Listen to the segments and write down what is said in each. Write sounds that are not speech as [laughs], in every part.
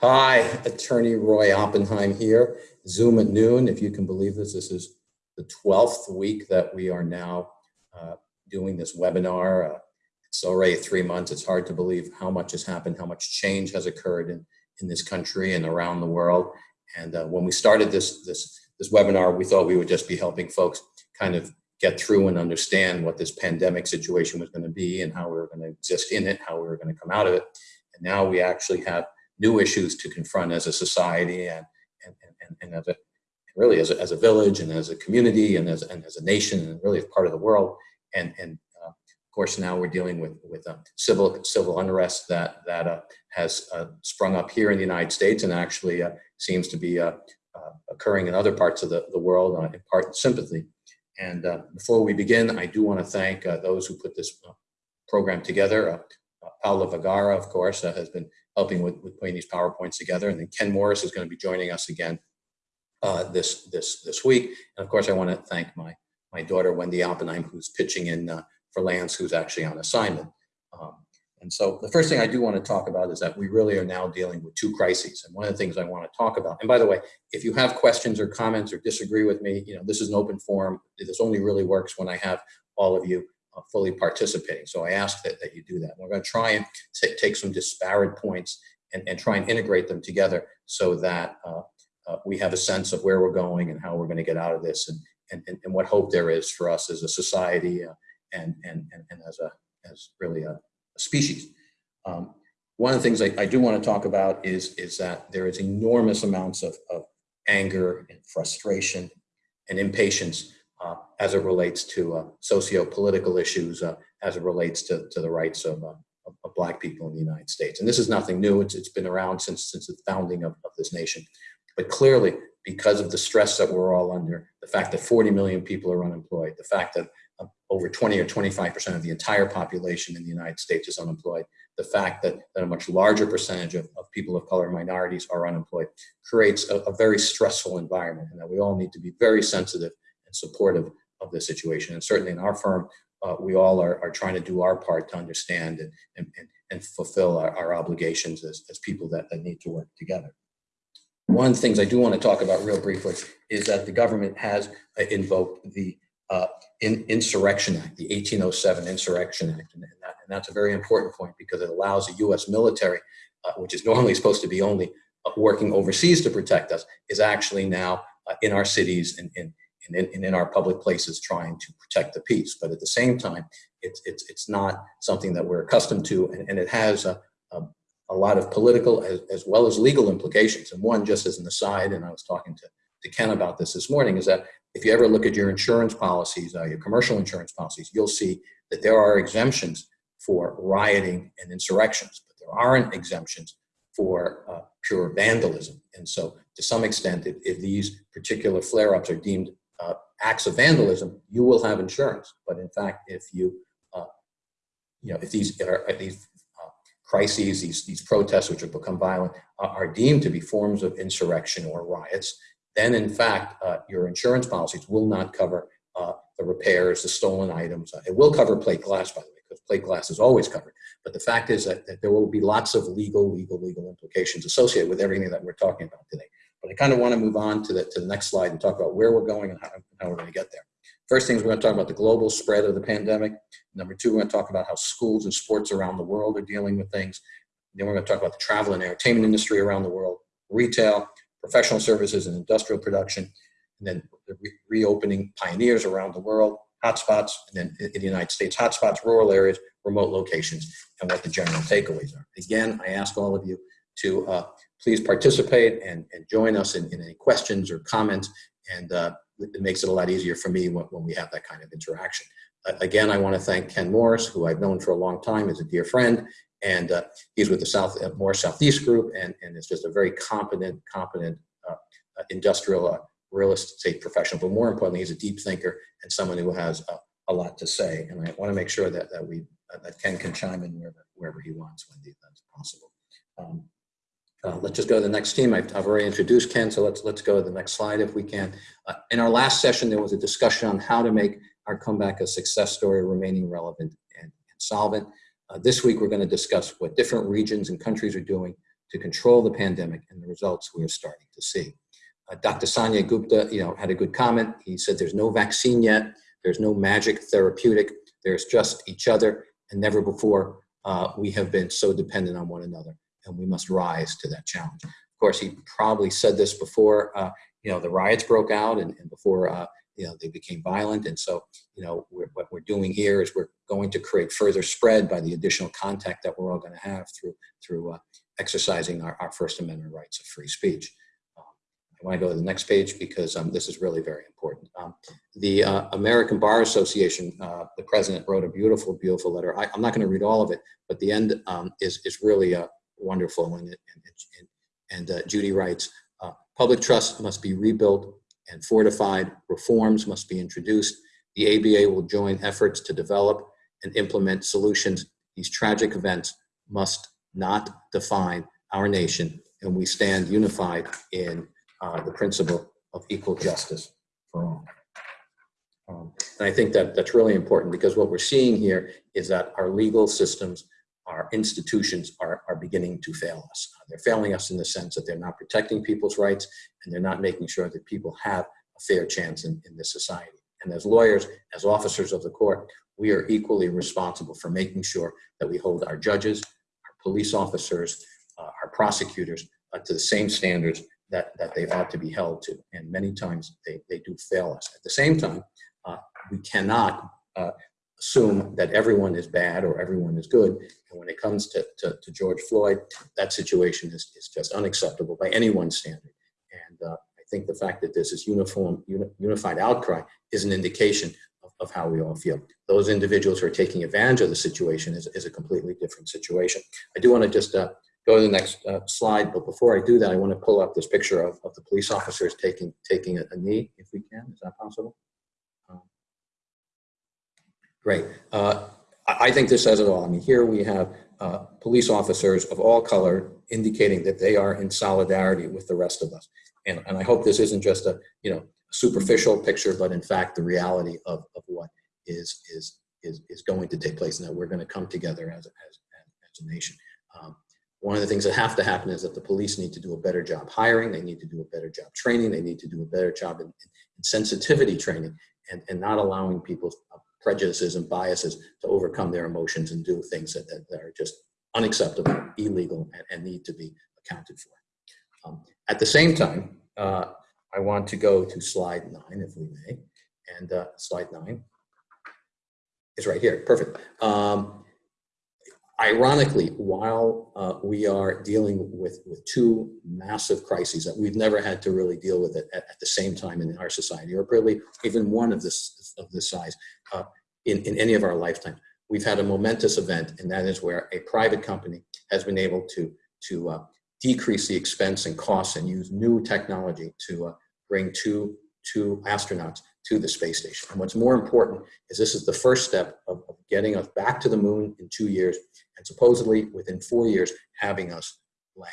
Hi, Attorney Roy Oppenheim here. Zoom at noon, if you can believe this. This is the 12th week that we are now uh, doing this webinar. Uh, it's already three months. It's hard to believe how much has happened, how much change has occurred in, in this country and around the world. And uh, when we started this, this, this webinar, we thought we would just be helping folks kind of get through and understand what this pandemic situation was going to be and how we were going to exist in it, how we were going to come out of it. And now we actually have new issues to confront as a society and, and, and, and as a, really as a, as a village and as a community and as, and as a nation and really as part of the world. And, and uh, of course, now we're dealing with, with uh, civil, civil unrest that, that uh, has uh, sprung up here in the United States and actually uh, seems to be uh, occurring in other parts of the, the world in part sympathy. And before we begin, I do want to thank those who put this program together. Paula Vergara, of course, has been helping with, with putting these PowerPoints together. And then Ken Morris is going to be joining us again uh, this, this, this week. And of course, I want to thank my, my daughter, Wendy Oppenheim, who's pitching in uh, for Lance, who's actually on assignment. Um, and so the first thing I do want to talk about is that we really are now dealing with two crises. And one of the things I want to talk about, and by the way, if you have questions or comments or disagree with me, you know, this is an open forum. This only really works when I have all of you fully participating. So I ask that, that you do that. We're going to try and take some disparate points and, and try and integrate them together so that uh, uh, we have a sense of where we're going and how we're going to get out of this and, and, and what hope there is for us as a society uh, and, and, and, and, as, a, as really a, a species. Um, one of the things I, I, do want to talk about is, is that there is enormous amounts of, of anger and frustration and impatience uh, as it relates to uh, socio-political issues, uh, as it relates to, to the rights of, uh, of, of, black people in the United States. And this is nothing new. It's, it's been around since, since the founding of, of this nation. But clearly, because of the stress that we're all under, the fact that 40 million people are unemployed, the fact that uh, over 20 or 25% of the entire population in the United States is unemployed, the fact that, that a much larger percentage of, of people of color minorities are unemployed creates a, a very stressful environment and that we all need to be very sensitive and supportive of the situation. And certainly in our firm, uh, we all are, are trying to do our part to understand and, and, and fulfill our, our obligations as, as people that, that need to work together. One of the things I do want to talk about real briefly is that the government has uh, invoked the uh, in, Insurrection Act, the 1807 Insurrection Act, and, that, and, that's a very important point because it allows the U.S. military, uh, which is normally supposed to be only uh, working overseas to protect us, is actually now uh, in our cities and in, and in, and in our public places trying to protect the peace. But at the same time, it's, it's, it's not something that we're accustomed to, and, and it has a, a, a lot of political as, as, well as legal implications. And one, just as an aside, and I was talking to, to Ken about this this morning, is that if you ever look at your insurance policies, uh, your commercial insurance policies, you'll see that there are exemptions for rioting and insurrections, but there aren't exemptions for uh, pure vandalism. And so to some extent, if, if these particular flare-ups are deemed uh, acts of vandalism, you will have insurance. But in fact, if you, uh, you know, if these are these uh, crises, these these protests which have become violent, are deemed to be forms of insurrection or riots, then in fact uh, your insurance policies will not cover uh, the repairs, the stolen items. it will cover plate glass, by the way, because plate glass is always covered. But the fact is that, that there will be lots of legal, legal, legal implications associated with everything that we're talking about today. But I kind of want to move on to the, to the next slide and talk about where we're going and how, how we're going to get there. First thing is we're going to talk about the global spread of the pandemic. Number two, we're going to talk about how schools and sports around the world are dealing with things. Then we're going to talk about the travel and entertainment industry around the world, retail, professional services and industrial production, and then the re reopening pioneers around the world, hotspots, and then in the United States, hotspots, rural areas, remote locations, and what the general takeaways are. Again, I ask all of you to uh, please participate and, and join us in, in, any questions or comments. And uh, it makes it a lot easier for me when, when we have that kind of interaction. Uh, again, I want to thank Ken Morris, who I've known for a long time, is a dear friend, and uh, he's with the South uh, Southeast Group, and, and is just a very competent, competent uh, uh, industrial real estate professional. But more importantly, he's a deep thinker and someone who has a, a lot to say. And I want to make sure that that we that Ken can chime in wherever wherever he wants when that's possible. Um, uh, let's just go to the next team. I've, I've, already introduced Ken, so let's let's go to the next slide if we can. Uh, in our last session, there was a discussion on how to make our comeback a success story, remaining relevant and, and solvent. Uh, this week, we're going to discuss what different regions and countries are doing to control the pandemic and the results we are starting to see. Uh, Dr. Sanjay Gupta, you know, had a good comment. He said there's no vaccine yet. There's no magic therapeutic. There's just each other. And never before uh, we have been so dependent on one another. And we must rise to that challenge. Of course, he probably said this before, uh, you know, the riots broke out and, and before, uh, you know, they became violent. And so, you know, we're, what we're doing here is we're going to create further spread by the additional contact that we're all going to have through, through uh, exercising our, our First Amendment rights of free speech. I want to go to the next page because um, this is really very important. Um, the uh, American Bar Association, uh, the president wrote a beautiful, beautiful letter. I, am not going to read all of it, but the end um, is, is really uh, wonderful. And, it, and, and uh, Judy writes, uh, public trust must be rebuilt and fortified. Reforms must be introduced. The ABA will join efforts to develop and implement solutions. These tragic events must not define our nation, and we stand unified in uh, the principle of equal justice for all. Um, and I think that that's really important because what we're seeing here is that our legal systems, our institutions are, are beginning to fail us. Uh, they're failing us in the sense that they're not protecting people's rights and they're not making sure that people have a fair chance in, in this society. And as lawyers, as officers of the court, we are equally responsible for making sure that we hold our judges, our police officers, uh, our prosecutors uh, to the same standards that, that they ought to be held to. And many times they, they do fail us. At the same time, uh, we cannot uh, assume that everyone is bad or everyone is good. And when it comes to, to, to George Floyd, that situation is, is just unacceptable by anyone's standard. And uh, I think the fact that there's this is uniform, uni unified outcry is an indication of, of how we all feel. Those individuals who are taking advantage of the situation is, is a completely different situation. I do want to just uh, go to the next uh, slide. But before I do that, I want to pull up this picture of, of the police officers taking taking a, a knee, if we can. Is that possible? Great. Uh, I think this says it all. I mean, here we have uh, police officers of all color indicating that they are in solidarity with the rest of us. And, and I hope this isn't just a you know superficial picture, but in fact the reality of, of what is is is is going to take place, and that we're going to come together as a, as, as a nation. Um, one of the things that have to happen is that the police need to do a better job hiring, they need to do a better job training, they need to do a better job in, in sensitivity training and, and not allowing people's prejudices and biases to overcome their emotions and do things that, that, are just unacceptable, illegal, and, and, need to be accounted for. Um, at the same time, uh, I want to go to slide nine, if we may, and uh, slide nine is right here, perfect. Um, ironically, while uh, we are dealing with, with two massive crises that we've never had to really deal with it at, at the same time in our society, or really even one of this, of this size uh, in, in any of our lifetime, we've had a momentous event, and that is where a private company has been able to, to uh, decrease the expense and costs and use new technology to uh, bring two, two astronauts to the space station. And what's more important is this is the first step of, of getting us back to the moon in two years and supposedly within four years having us land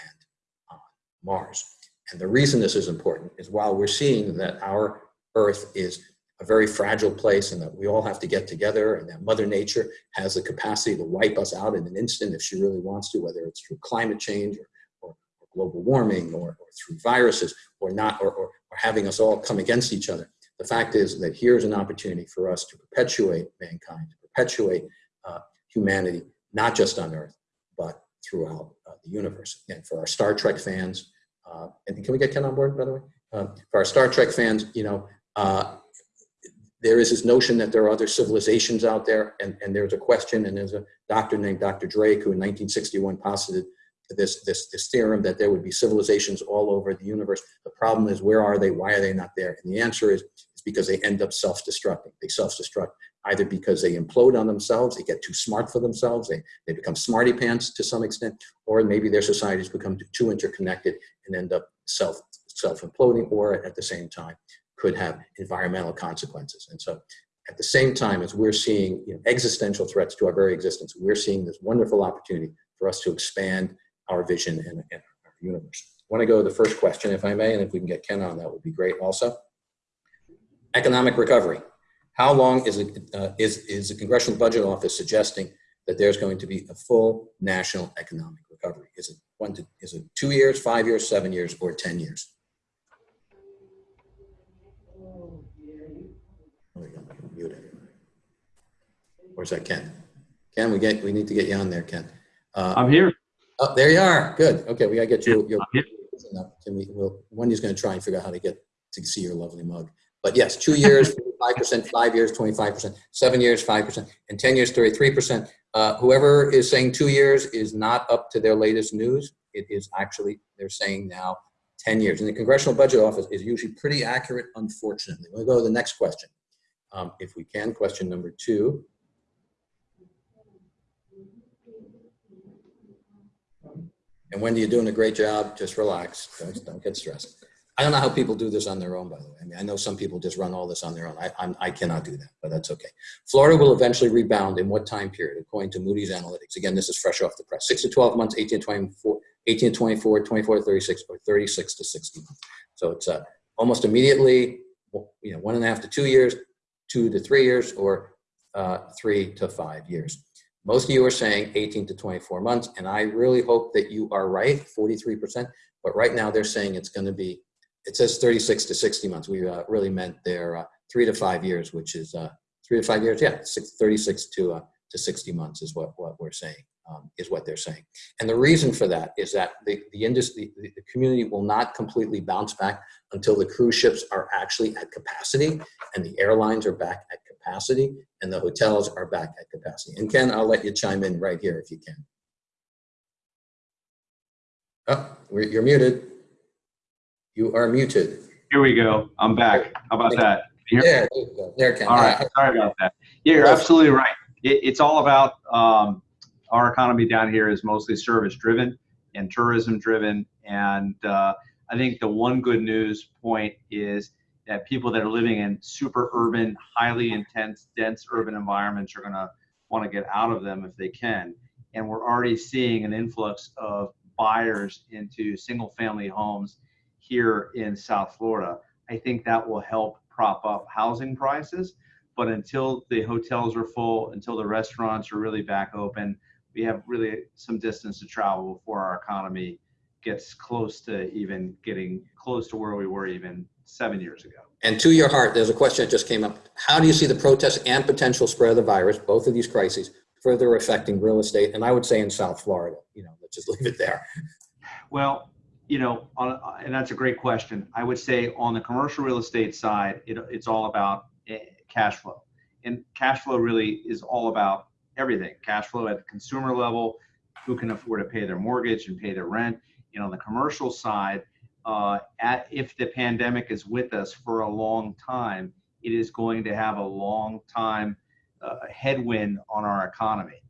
on Mars. And the reason this is important is while we're seeing that our Earth is a very fragile place and that we all have to get together and that Mother Nature has the capacity to wipe us out in an instant if she really wants to, whether it's through climate change or, or, or global warming or, or, through viruses or not, or, or having us all come against each other. The fact is that here's an opportunity for us to perpetuate mankind, to perpetuate uh, humanity not just on Earth, but throughout uh, the universe. And for our Star Trek fans, uh, and can we get Ken on board, by the way? Um, for our Star Trek fans, you know, uh, there is this notion that there are other civilizations out there, and, and there's a question, and there's a doctor named Dr. Drake who in 1961 posited this, this, this theorem that there would be civilizations all over the universe. The problem is, where are they? Why are they not there? And the answer is, it's because they end up self-destructing. They self-destruct either because they implode on themselves, they get too smart for themselves, they, they become smarty pants to some extent, or maybe their societies become too interconnected and end up self, self-imploding, or at the same time could have environmental consequences. And so at the same time as we're seeing you know, existential threats to our very existence, we're seeing this wonderful opportunity for us to expand our vision and, and our universe. I want to go to the first question, if I may, and if we can get Ken on, that would be great also. Economic recovery. How long is, it, uh, is, is the Congressional Budget Office suggesting that there's going to be a full national economic recovery? Is it one to, is it two years, five years, seven years, or 10 years? Oh. Where's that Ken? Ken, we get, we need to get you on there, Ken. Uh, I'm here. Oh, there you are. Good. Okay, we gotta get you. your- I'm. Can we, well, Wendy's gonna try and figure out how to get, to see your lovely mug. But yes, two years, five percent, five years, twenty-five percent, seven years, five percent, and 10 years, 33 percent. Uh, whoever is saying two years is not up to their latest news. It is actually, they're saying now 10 years. And the Congressional Budget Office is usually pretty accurate, unfortunately. We'll go to the next question. Um, if we can, question number two. And Wendy, you're doing a great job. Just relax. Don't, don't get stressed. I don't know how people do this on their own, by the way. I mean, I know some people just run all this on their own. I, I'm, I cannot do that, but that's okay. Florida will eventually rebound in what time period, according to Moody's Analytics? Again, this is fresh off the press. Six to 12 months, 18 to 24, 18 to 24, 24 to 36, or 36 to 60 months. So it's uh, almost immediately, you know, one and a half to two years, two to three years, or uh, three to five years. Most of you are saying 18 to 24 months, and I really hope that you are right, 43%. But right now they're saying it's going to be, it says 36 to 60 months. We uh, really meant their uh, three to five years, which is uh, three to five years. Yeah, six, 36 to uh, to 60 months is what what we're saying. Um, is what they're saying. And the reason for that is that the, the industry, the, the community will not completely bounce back until the cruise ships are actually at capacity and the airlines are back at capacity and the hotels are back at capacity. And Ken, I'll let you chime in right here if you can. Oh, you're muted. You are muted. Here we go. I'm back. How about that? Can you hear me? There, there. There, Ken. All right. Sorry about that. Yeah, you're absolutely right. It, it's all about um, our economy down here is mostly service driven and tourism driven. And uh, I think the one good news point is that people that are living in super urban, highly intense, dense urban environments are going to want to get out of them if they can. And we're already seeing an influx of buyers into single family homes here in South Florida. I think that will help prop up housing prices. But until the hotels are full, until the restaurants are really back open, we have really some distance to travel before our economy gets close to even getting close to where we were even seven years ago. And to your heart, there's a question that just came up. How do you see the protests and potential spread of the virus, both of these crises, further affecting real estate? And I would say in South Florida, you know, let's just [laughs] leave it there. Well, you know, on, and that's a great question. I would say on the commercial real estate side, it, it's all about eh, cash flow. And cash flow really is all about everything cash flow at the consumer level, who can afford to pay their mortgage and pay their rent. And on the commercial side, uh, at, if the pandemic is with us for a long time, it is going to have a long time uh, headwind on our economy.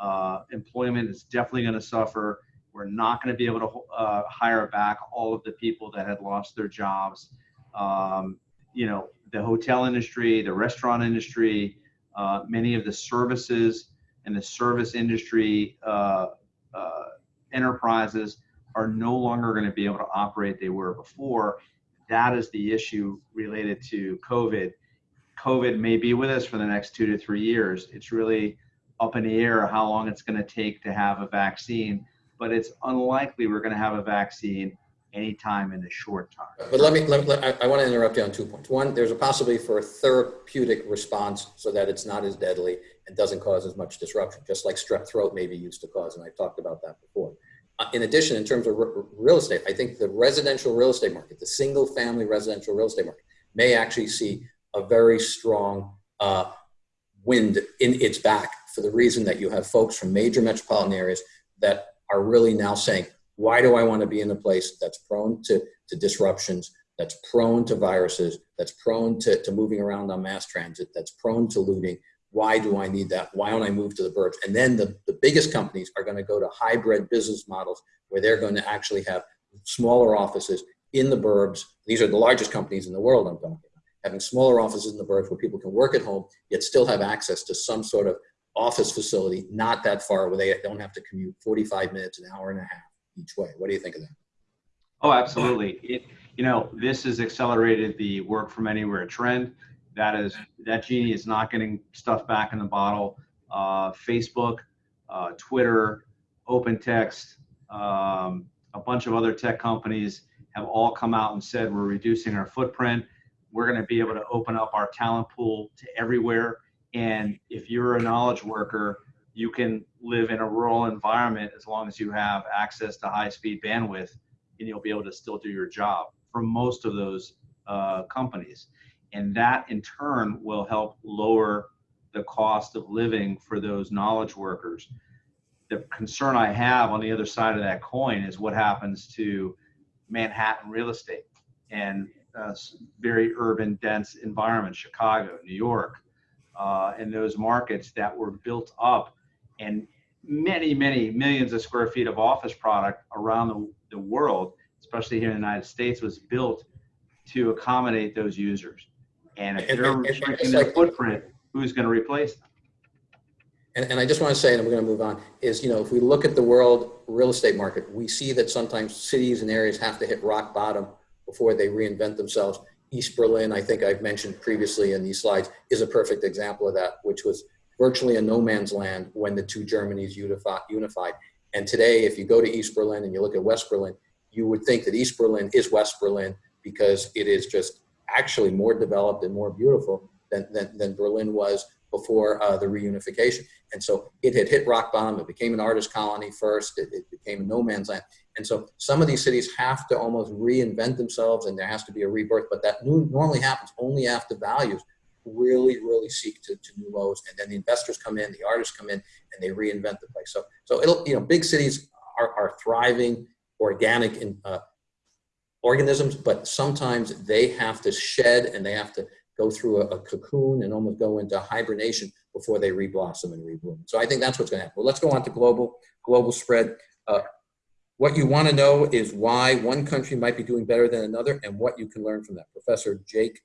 Uh, employment is definitely going to suffer. We're not going to be able to uh, hire back all of the people that had lost their jobs. Um, you know, the hotel industry, the restaurant industry, uh, many of the services and the service industry uh, enterprises are no longer going to be able to operate they were before. That is the issue related to COVID. COVID may be with us for the next two to three years. It's really up in the air how long it's going to take to have a vaccine, but it's unlikely we're going to have a vaccine anytime in the short term. But let me, let, let- I, I want to interrupt you on two points. One, there's a possibility for a therapeutic response so that it's not as deadly and doesn't cause as much disruption, just like strep throat maybe used to cause, and I've talked about that before. Uh, in addition, in terms of real estate, I think the residential real estate market, the single family residential real estate market, may actually see a very strong uh, wind in its back for the reason that you have folks from major metropolitan areas that are really now saying, why do I want to be in a place that's prone to, to disruptions, that's prone to viruses, that's prone to, to moving around on mass transit, that's prone to looting? Why do I need that? Why don't I move to the burbs? And then the, the biggest companies are going to go to hybrid business models where they're going to actually have smaller offices in the burbs. These are the largest companies in the world I'm talking about. Having smaller offices in the burbs where people can work at home, yet still have access to some sort of office facility not that far where they don't have to commute 45 minutes, an hour and a half each way. What do you think of that? Oh, absolutely. It, you know, this has accelerated the work from anywhere trend. That is, that genie is not getting stuff back in the bottle. Uh, Facebook, uh, Twitter, open text, um, a bunch of other tech companies have all come out and said we're reducing our footprint. We're going to be able to open up our talent pool to everywhere. And if you're a knowledge worker, you can live in a rural environment as long as you have access to high speed bandwidth and you'll be able to still do your job for most of those uh, companies. And that in turn will help lower the cost of living for those knowledge workers. The concern I have on the other side of that coin is what happens to Manhattan real estate and uh, very urban, dense environment, Chicago, New York, uh, and those markets that were built up and many, many millions of square feet of office product around the, the world, especially here in the United States, was built to accommodate those users. And if And- they're and- and restricting it's their like- footprint, who's going to replace them? And, and I just want to say, and we're going to move on, is, you know, if we look at the world real estate market, we see that sometimes cities and areas have to hit rock bottom before they reinvent themselves. East Berlin, I think I've mentioned previously in these slides, is a perfect example of that, which was virtually a no man's land when the two Germanys unified. And today, if you go to East Berlin and you look at West Berlin, you would think that East Berlin is West Berlin because it is just actually more developed and more beautiful than, than, than Berlin was before uh, the reunification. And so it had hit rock bottom. It became an artist colony first. It, it became a no man's land. And so some of these cities have to almost reinvent themselves and there has to be a rebirth. But that new, normally happens only after values really, really seek to, to new lows. And then the investors come in, the artists come in, and they reinvent the place. So, so it'll, you know, big cities are, are thriving, organic in, uh, organisms, but sometimes they have to shed and they have to go through a, a cocoon and almost go into hibernation before they reblossom and rebloom. So I think that's what's going to happen. Well, let's go on to global global spread. Uh, what you want to know is why one country might be doing better than another, and what you can learn from that. Professor Jake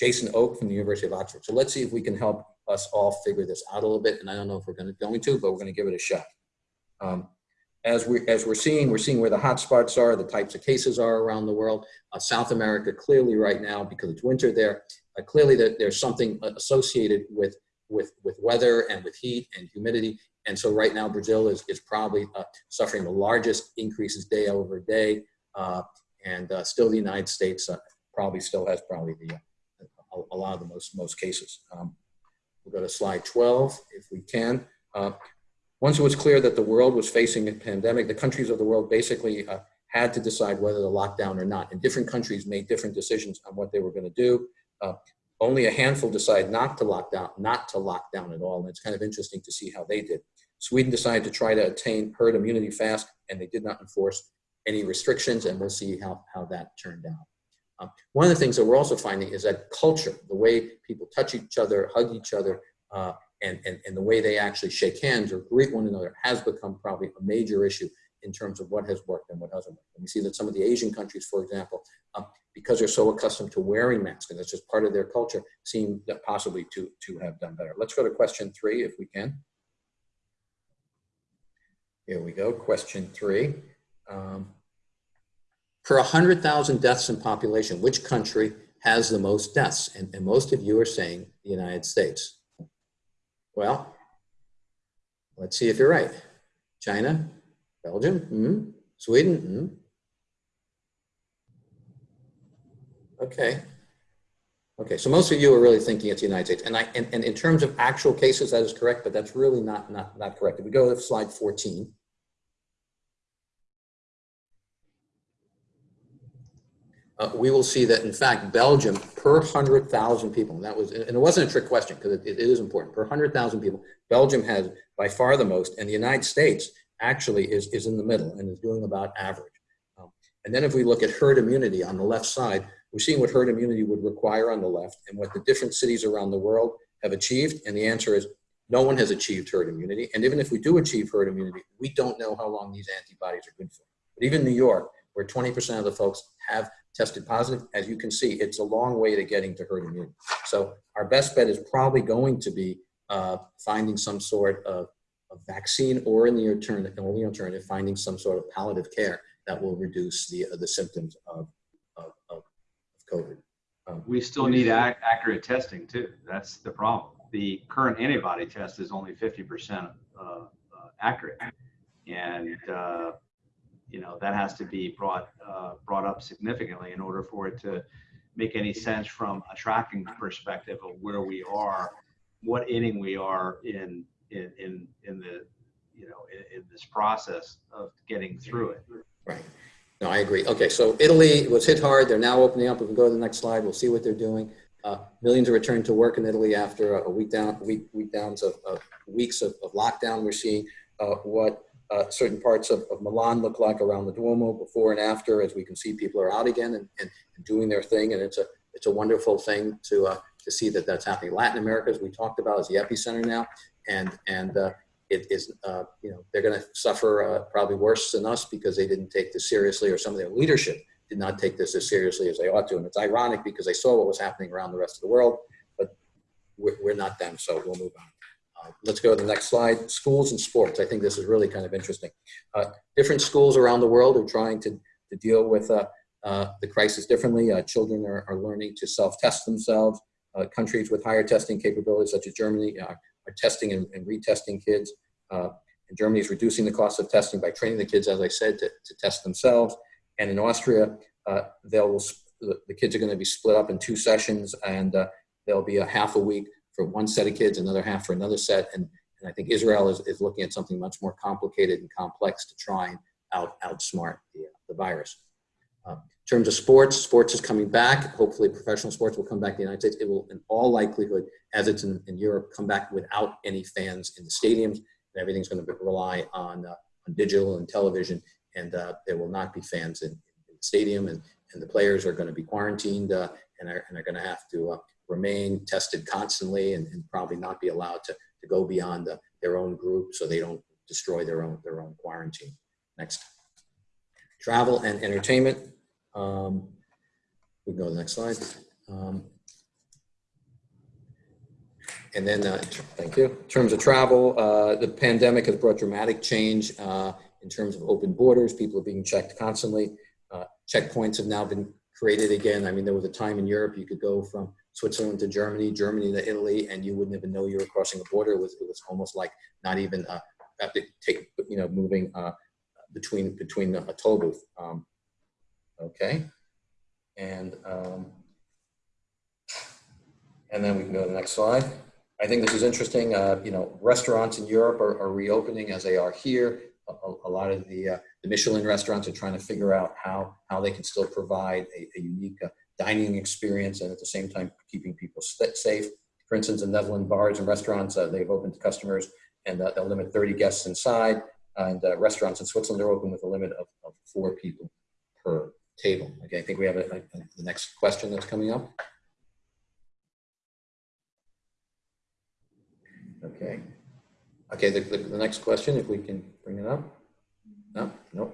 Jason Oke from the University of Oxford. So let's see if we can help us all figure this out a little bit. And I don't know if we're going to going to, but we're going to give it a shot. Um, as we as we're seeing, we're seeing where the hotspots are, the types of cases are around the world. Uh, South America clearly right now because it's winter there. Uh, clearly that there's something associated with with with weather and with heat and humidity. And so right now Brazil is is probably uh, suffering the largest increases day over day, uh, and uh, still the United States uh, probably still has probably the uh, a, a lot of the most most cases. Um, we'll go to slide 12 if we can. Once it was clear that the world was facing a pandemic, the countries of the world basically uh, had to decide whether to lock down or not. And different countries made different decisions on what they were going to do. Uh, only a handful decided not to lock down, not to lock down at all. And it's kind of interesting to see how they did. Sweden decided to try to attain herd immunity fast, and they did not enforce any restrictions. And we'll see how, how that turned out. Um, one of the things that we're also finding is that culture, the way people touch each other, hug each other, uh, and, and, and the way they actually shake hands or greet one another has become probably a major issue in terms of what has worked and what hasn't worked. And we see that some of the Asian countries, for example, um, because they're so accustomed to wearing masks and that's just part of their culture, seem possibly to, to have done better. Let's go to question three if we can. Here we go, question three. Um, per 100,000 deaths in population, which country has the most deaths? And, and most of you are saying the United States. Well, let's see if you're right. China, Belgium, mm, Sweden. Mm. Okay. Okay, so most of you are really thinking it's the United States. And, I, and, and in terms of actual cases, that is correct, but that's really not, not, not correct. If we go to slide 14. Uh, we will see that in fact Belgium per 100,000 people, and that was, and it wasn't a trick question because it, it is important, per 100,000 people, Belgium has by far the most, and the United States actually is, is in the middle and is doing about average. Um, and then if we look at herd immunity on the left side, we're seeing what herd immunity would require on the left and what the different cities around the world have achieved, and the answer is no one has achieved herd immunity, and even if we do achieve herd immunity, we don't know how long these antibodies are good for. But even New York, where 20% of the folks have tested positive. As you can see, it's a long way to getting to herd immunity. So our best bet is probably going to be uh, finding some sort of, of, vaccine or in the alternative, only alternative, finding some sort of palliative care that will reduce the, uh, the symptoms of, of, of COVID. Um, we still need ac accurate testing too. That's the problem. The current antibody test is only 50% uh, uh, accurate. And uh, you know, that has to be brought, uh, brought up significantly in order for it to make any sense from a tracking perspective of where we are, what inning we are in, in, in, in the, you know, in, in this process of getting through it. Right. No, I agree. Okay, so Italy was hit hard. They're now opening up. We can go to the next slide. We'll see what they're doing. Uh, millions are returning to work in Italy after a, a week down, week, week downs of, of weeks of, of lockdown. We're seeing uh, what uh, certain parts of, of Milan look like around the Duomo before and after, as we can see people are out again and, and doing their thing. And it's a, it's a wonderful thing to, uh, to see that that's happening. Latin America, as we talked about, is the epicenter now. And, and uh, it is, uh, you know, they're going to suffer uh, probably worse than us because they didn't take this seriously or some of their leadership did not take this as seriously as they ought to. And it's ironic because they saw what was happening around the rest of the world, but we're, we're not them. So we'll move on. Let's go to the next slide. Schools and sports. I think this is really kind of interesting. Uh, different schools around the world are trying to, to deal with uh, uh the crisis differently. Uh, children are, are learning to self-test themselves. Countries with higher testing capabilities, such as Germany, are testing and, and retesting kids. and Germany is reducing the cost of testing by training the kids, as I said, to, to test themselves. And in Austria, they'll the kids are going to be split up in two sessions, and there'll be a half a week for one set of kids, another half for another set. And, and I think Israel is, is looking at something much more complicated and complex to try and out outsmart the, the virus. Uh, in terms of sports, sports is coming back. Hopefully, professional sports will come back to the United States. It will, in all likelihood, as it's in, in Europe, come back without any fans in the stadiums. And everything's going to rely on, uh, on digital and television and uh, there will not be fans in, in, the stadium, and, and the players are going to be quarantined uh, and are, and are going to have to uh, remain tested constantly and, and, probably not be allowed to, to go beyond the, their own group so they don't destroy their own their own quarantine. Next. Travel and entertainment. Um, we can go to the next slide. Um, and then, uh, thank you. In terms of travel, uh, the pandemic has brought dramatic change uh, in terms of open borders. People are being checked constantly. Uh, checkpoints have now been created again. I mean, there was a time in Europe you could go from Switzerland to Germany, Germany to Italy, and you wouldn't even know you were crossing a border. It was, it was almost like not even uh, take, you know, moving uh, between between a toll booth. Um, okay, and um, and then we can go to the next slide. I think this is interesting. Uh, you know, restaurants in Europe are, are reopening as they are here a, a lot of the, uh, the Michelin restaurants are trying to figure out how, how they can still provide a, a unique uh, dining experience and at the same time keeping people safe. For instance, in Netherlands bars and restaurants, uh, they've opened to customers and uh, they'll limit 30 guests inside. And uh, restaurants in Switzerland are open with a limit of, of four people per table. Okay, I think we have a, a, the next question that's coming up. Okay. Okay, the, the, the, next question, if we can bring it up. No, no,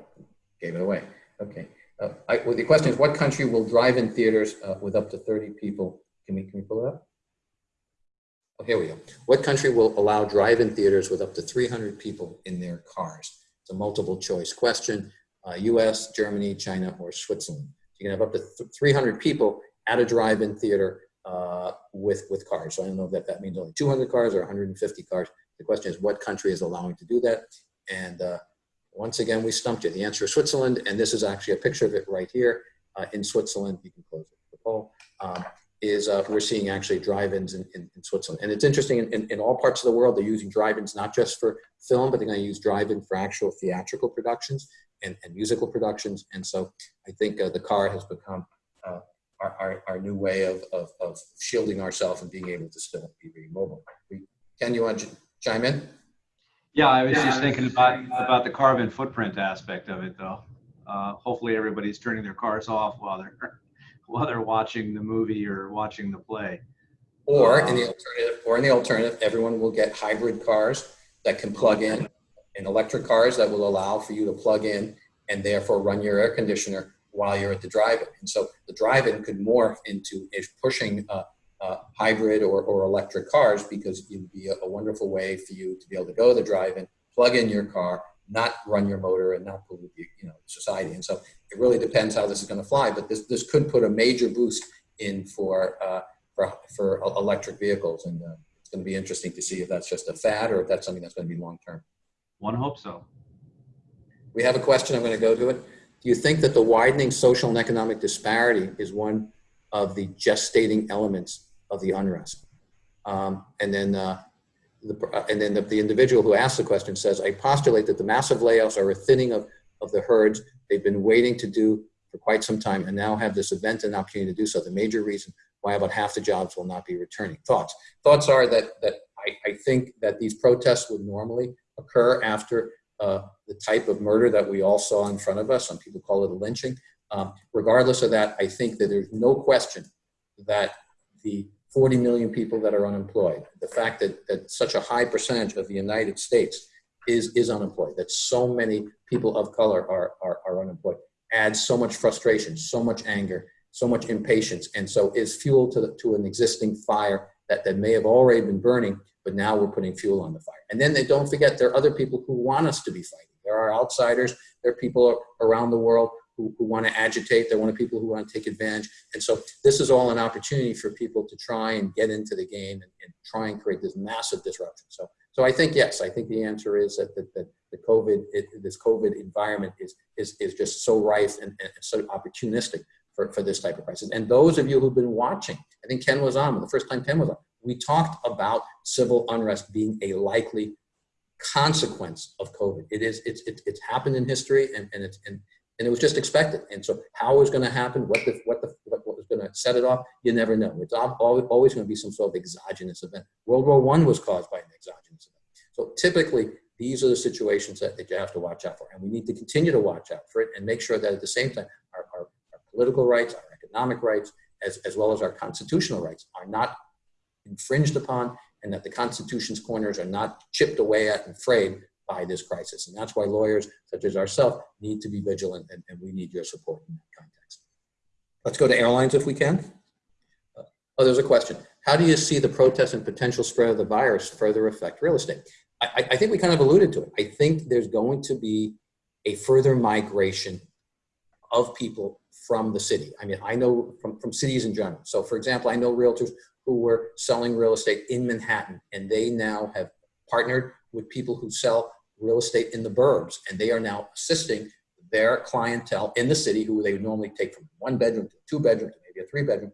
gave it away. Okay. Uh, I, well, the question is, what country will drive-in theaters uh, with up to 30 people? Can we, can we pull it up? Oh, here we go. What country will allow drive-in theaters with up to 300 people in their cars? It's a multiple choice question. Uh, US, Germany, China, or Switzerland. You can have up to 300 people at a drive-in theater uh, with, with cars. So I don't know if that, that means only 200 cars or 150 cars. The question is what country is allowing to do that? And uh, once again, we stumped you. The answer is Switzerland, and this is actually a picture of it right here uh, in Switzerland. You can close it, the poll. Um, is uh, we're seeing actually drive-ins in, in, in, Switzerland. And it's interesting, in, in, in, all parts of the world, they're using drive-ins not just for film, but they're gonna use drive-in for actual theatrical productions and, and musical productions. And so I think uh, the car has become uh, our, our, our, new way of, of, of shielding ourselves and being able to still be very mobile. Ken, you want to chime in? Yeah, I was just thinking about about the carbon footprint aspect of it, though. Uh, hopefully, everybody's turning their cars off while they're [laughs] while they're watching the movie or watching the play. Or in the um, alternative, or in the alternative, everyone will get hybrid cars that can plug in, and electric cars that will allow for you to plug in and therefore run your air conditioner while you're at the drive-in. And so the drive-in could morph into pushing uh, uh, hybrid or, or electric cars because it would be a, a, wonderful way for you to be able to go to the drive-in, plug in your car, not run your motor and not pollute the, you know, society. And so it really depends how this is going to fly, but this, this could put a major boost in for, uh, for, for electric vehicles. And uh, it's going to be interesting to see if that's just a fad or if that's something that's going to be long-term. One hope so. We have a question, I'm going to go to it. Do you think that the widening social and economic disparity is one of the gestating elements of the unrest? Um, and then, uh, the, uh, and then the, the, individual who asked the question says, I postulate that the massive layoffs are a thinning of, of the herds they've been waiting to do for quite some time and now have this event and opportunity to do so. The major reason why about half the jobs will not be returning. Thoughts? Thoughts are that, that I, I think that these protests would normally occur after uh, the type of murder that we all saw in front of us. Some people call it a lynching. Um, regardless of that, I think that there's no question that the 40 million people that are unemployed, the fact that, that such a high percentage of the United States is, is unemployed, that so many people of color are, are, are unemployed, adds so much frustration, so much anger, so much impatience, and so is fuel to, the, to an existing fire that, that may have already been burning, but now we're putting fuel on the fire. And then they don't forget there are other people who want us to be fighting. There are outsiders, there are people around the world who, who want to agitate, They're one of people who want to take advantage. And so this is all an opportunity for people to try and get into the game and, and try and create this massive disruption. So, so I think, yes, I think the answer is that, that, that the COVID, it, this COVID environment is, is, is just so rife and, and so opportunistic for, for this type of crisis. And those of you who've been watching, I think Ken was on, the first time Ken was on, we talked about civil unrest being a likely consequence of COVID. It is, it's, it's, it's happened in history and, and it's, and, and it was just expected. And so how it was going to happen, what the, what the, what, was going to set it off, you never know. It's always, always going to be some sort of exogenous event. World War One was caused by an exogenous event. So typically these are the situations that, that you have to watch out for. And we need to continue to watch out for it and make sure that at the same time, our, our, our political rights, our economic rights, as, as well as our constitutional rights are not infringed upon and that the Constitution's corners are not chipped away at and frayed by this crisis. And that's why lawyers such as ourselves need to be vigilant and, and we need your support in that context. Let's go to airlines if we can. Uh, oh, there's a question. How do you see the protests and potential spread of the virus further affect real estate? I, I think we kind of alluded to it. I think there's going to be a further migration of people from the city. I mean, I know from, from cities in general. So for example, I know realtors who were selling real estate in Manhattan and they now have partnered with people who sell real estate in the burbs and they are now assisting their clientele in the city who they would normally take from one bedroom to two bedroom to maybe a three bedroom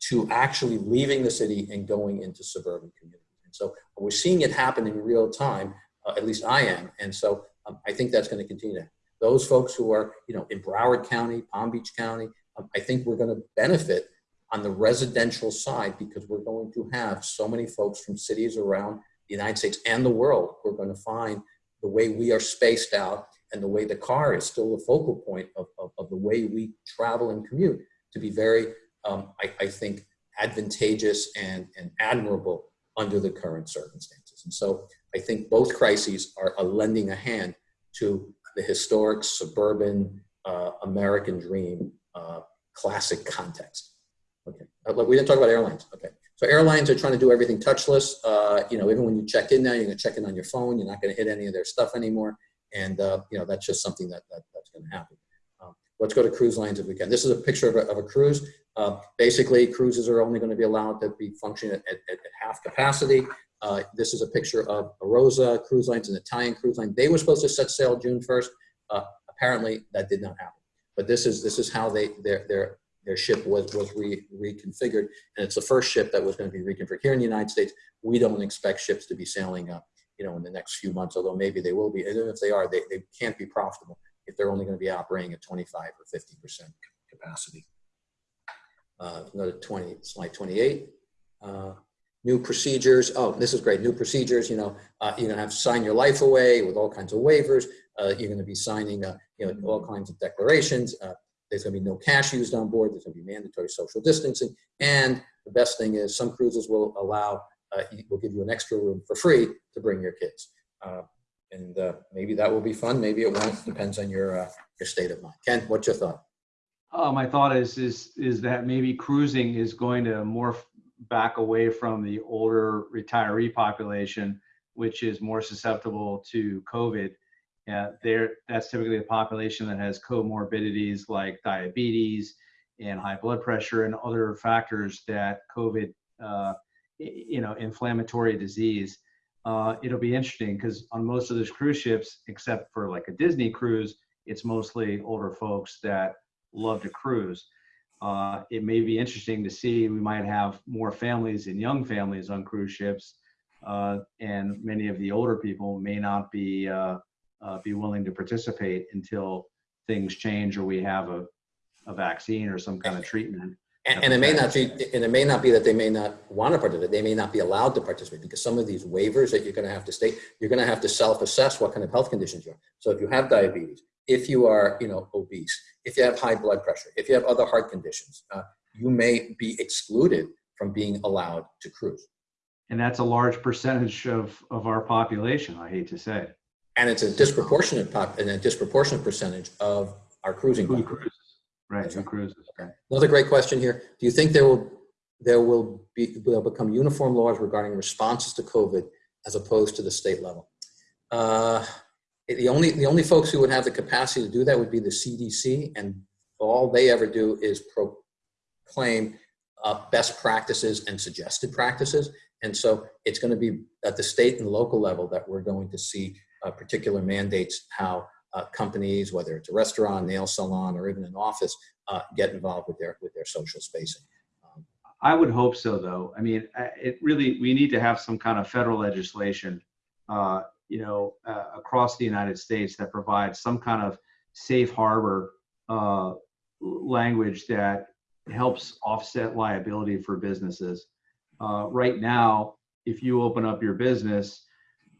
to actually leaving the city and going into suburban communities. And so we're seeing it happen in real time, uh, at least I am. And so um, I think that's going to continue. Those folks who are, you know, in Broward County, Palm Beach County, um, I think we're going to benefit on the residential side because we're going to have so many folks from cities around the United States and the world who are going to find the way we are spaced out and the way the car is still the focal point of, of, of the way we travel and commute to be very, um, I, I, think, advantageous and, and admirable under the current circumstances. And so I think both crises are, lending a hand to the historic suburban uh, American dream uh, classic context. Okay, uh, we didn't talk about airlines. Okay, so airlines are trying to do everything touchless. Uh, you know, even when you check in now, you're going to check in on your phone. You're not going to hit any of their stuff anymore, and uh, you know that's just something that, that that's going to happen. Um, let's go to cruise lines if we can. This is a picture of a, of a cruise. Uh, basically, cruises are only going to be allowed to be functioning at, at, at half capacity. Uh, this is a picture of Arosa Cruise Lines, an Italian cruise line. They were supposed to set sail June 1st. Uh, apparently, that did not happen. But this is this is how they their their their ship was, was re, reconfigured. And it's the first ship that was going to be reconfigured. Here in the United States, we don't expect ships to be sailing you know, in the next few months, although maybe they will be. And if they are, they, they can't be profitable if they're only going to be operating at 25 or 50% capacity. Uh, another 20, slide 28. Uh, new procedures. Oh, this is great. New procedures. You know, uh, you're going to have to sign your life away with all kinds of waivers. Uh, you're going to be signing, uh, you know, all kinds of declarations. Uh, there's going to be no cash used on board. There's going to be mandatory social distancing. And the best thing is some cruises will allow, uh, will give you an extra room for free to bring your kids. Uh, and uh, maybe that will be fun. Maybe it won't. Depends on your, uh, your state of mind. Ken, what's your thought? Oh, my thought is, is, is that maybe cruising is going to morph back away from the older retiree population, which is more susceptible to COVID yeah, there that's typically the population that has comorbidities like diabetes and high blood pressure and other factors that COVID, uh, you know, inflammatory disease. uh, it'll be interesting because on most of those cruise ships, except for like a Disney cruise, it's mostly older folks that love to cruise. Uh, it may be interesting to see. We might have more families and young families on cruise ships, uh, and many of the older people may not be uh, be willing to participate until things change or we have a, a vaccine or some kind of treatment. And, and it may not be, and it may not be that they may not want to participate. They may not be allowed to participate because some of these waivers that you're going to have to state, you're going to have to self-assess what kind of health conditions you are. So if you have diabetes, if you are, you know, obese, if you have high blood pressure, if you have other heart conditions, uh, you may be excluded from being allowed to cruise. And that's a large percentage of, of our population, I hate to say. And it's a disproportionate pop, and a disproportionate percentage of our cruising. Who cruises? Right, who cruises, okay. Another great question here. Do you think there will, there will be, will become uniform laws regarding responses to COVID as opposed to the state level? Uh, The only, the only folks who would have the capacity to do that would be the CDC, and all they ever do is proclaim uh, best practices and suggested practices. And so it's going to be at the state and local level that we're going to see uh, particular mandates how uh, companies, whether it's a restaurant, nail salon, or even an office, uh, get involved with their with their social spacing. Um, I would hope so, though. I mean, it really, we need to have some kind of federal legislation, uh, you know, uh, across the United States that provides some kind of safe harbor uh, language that helps offset liability for businesses. Right now, if you open up your business,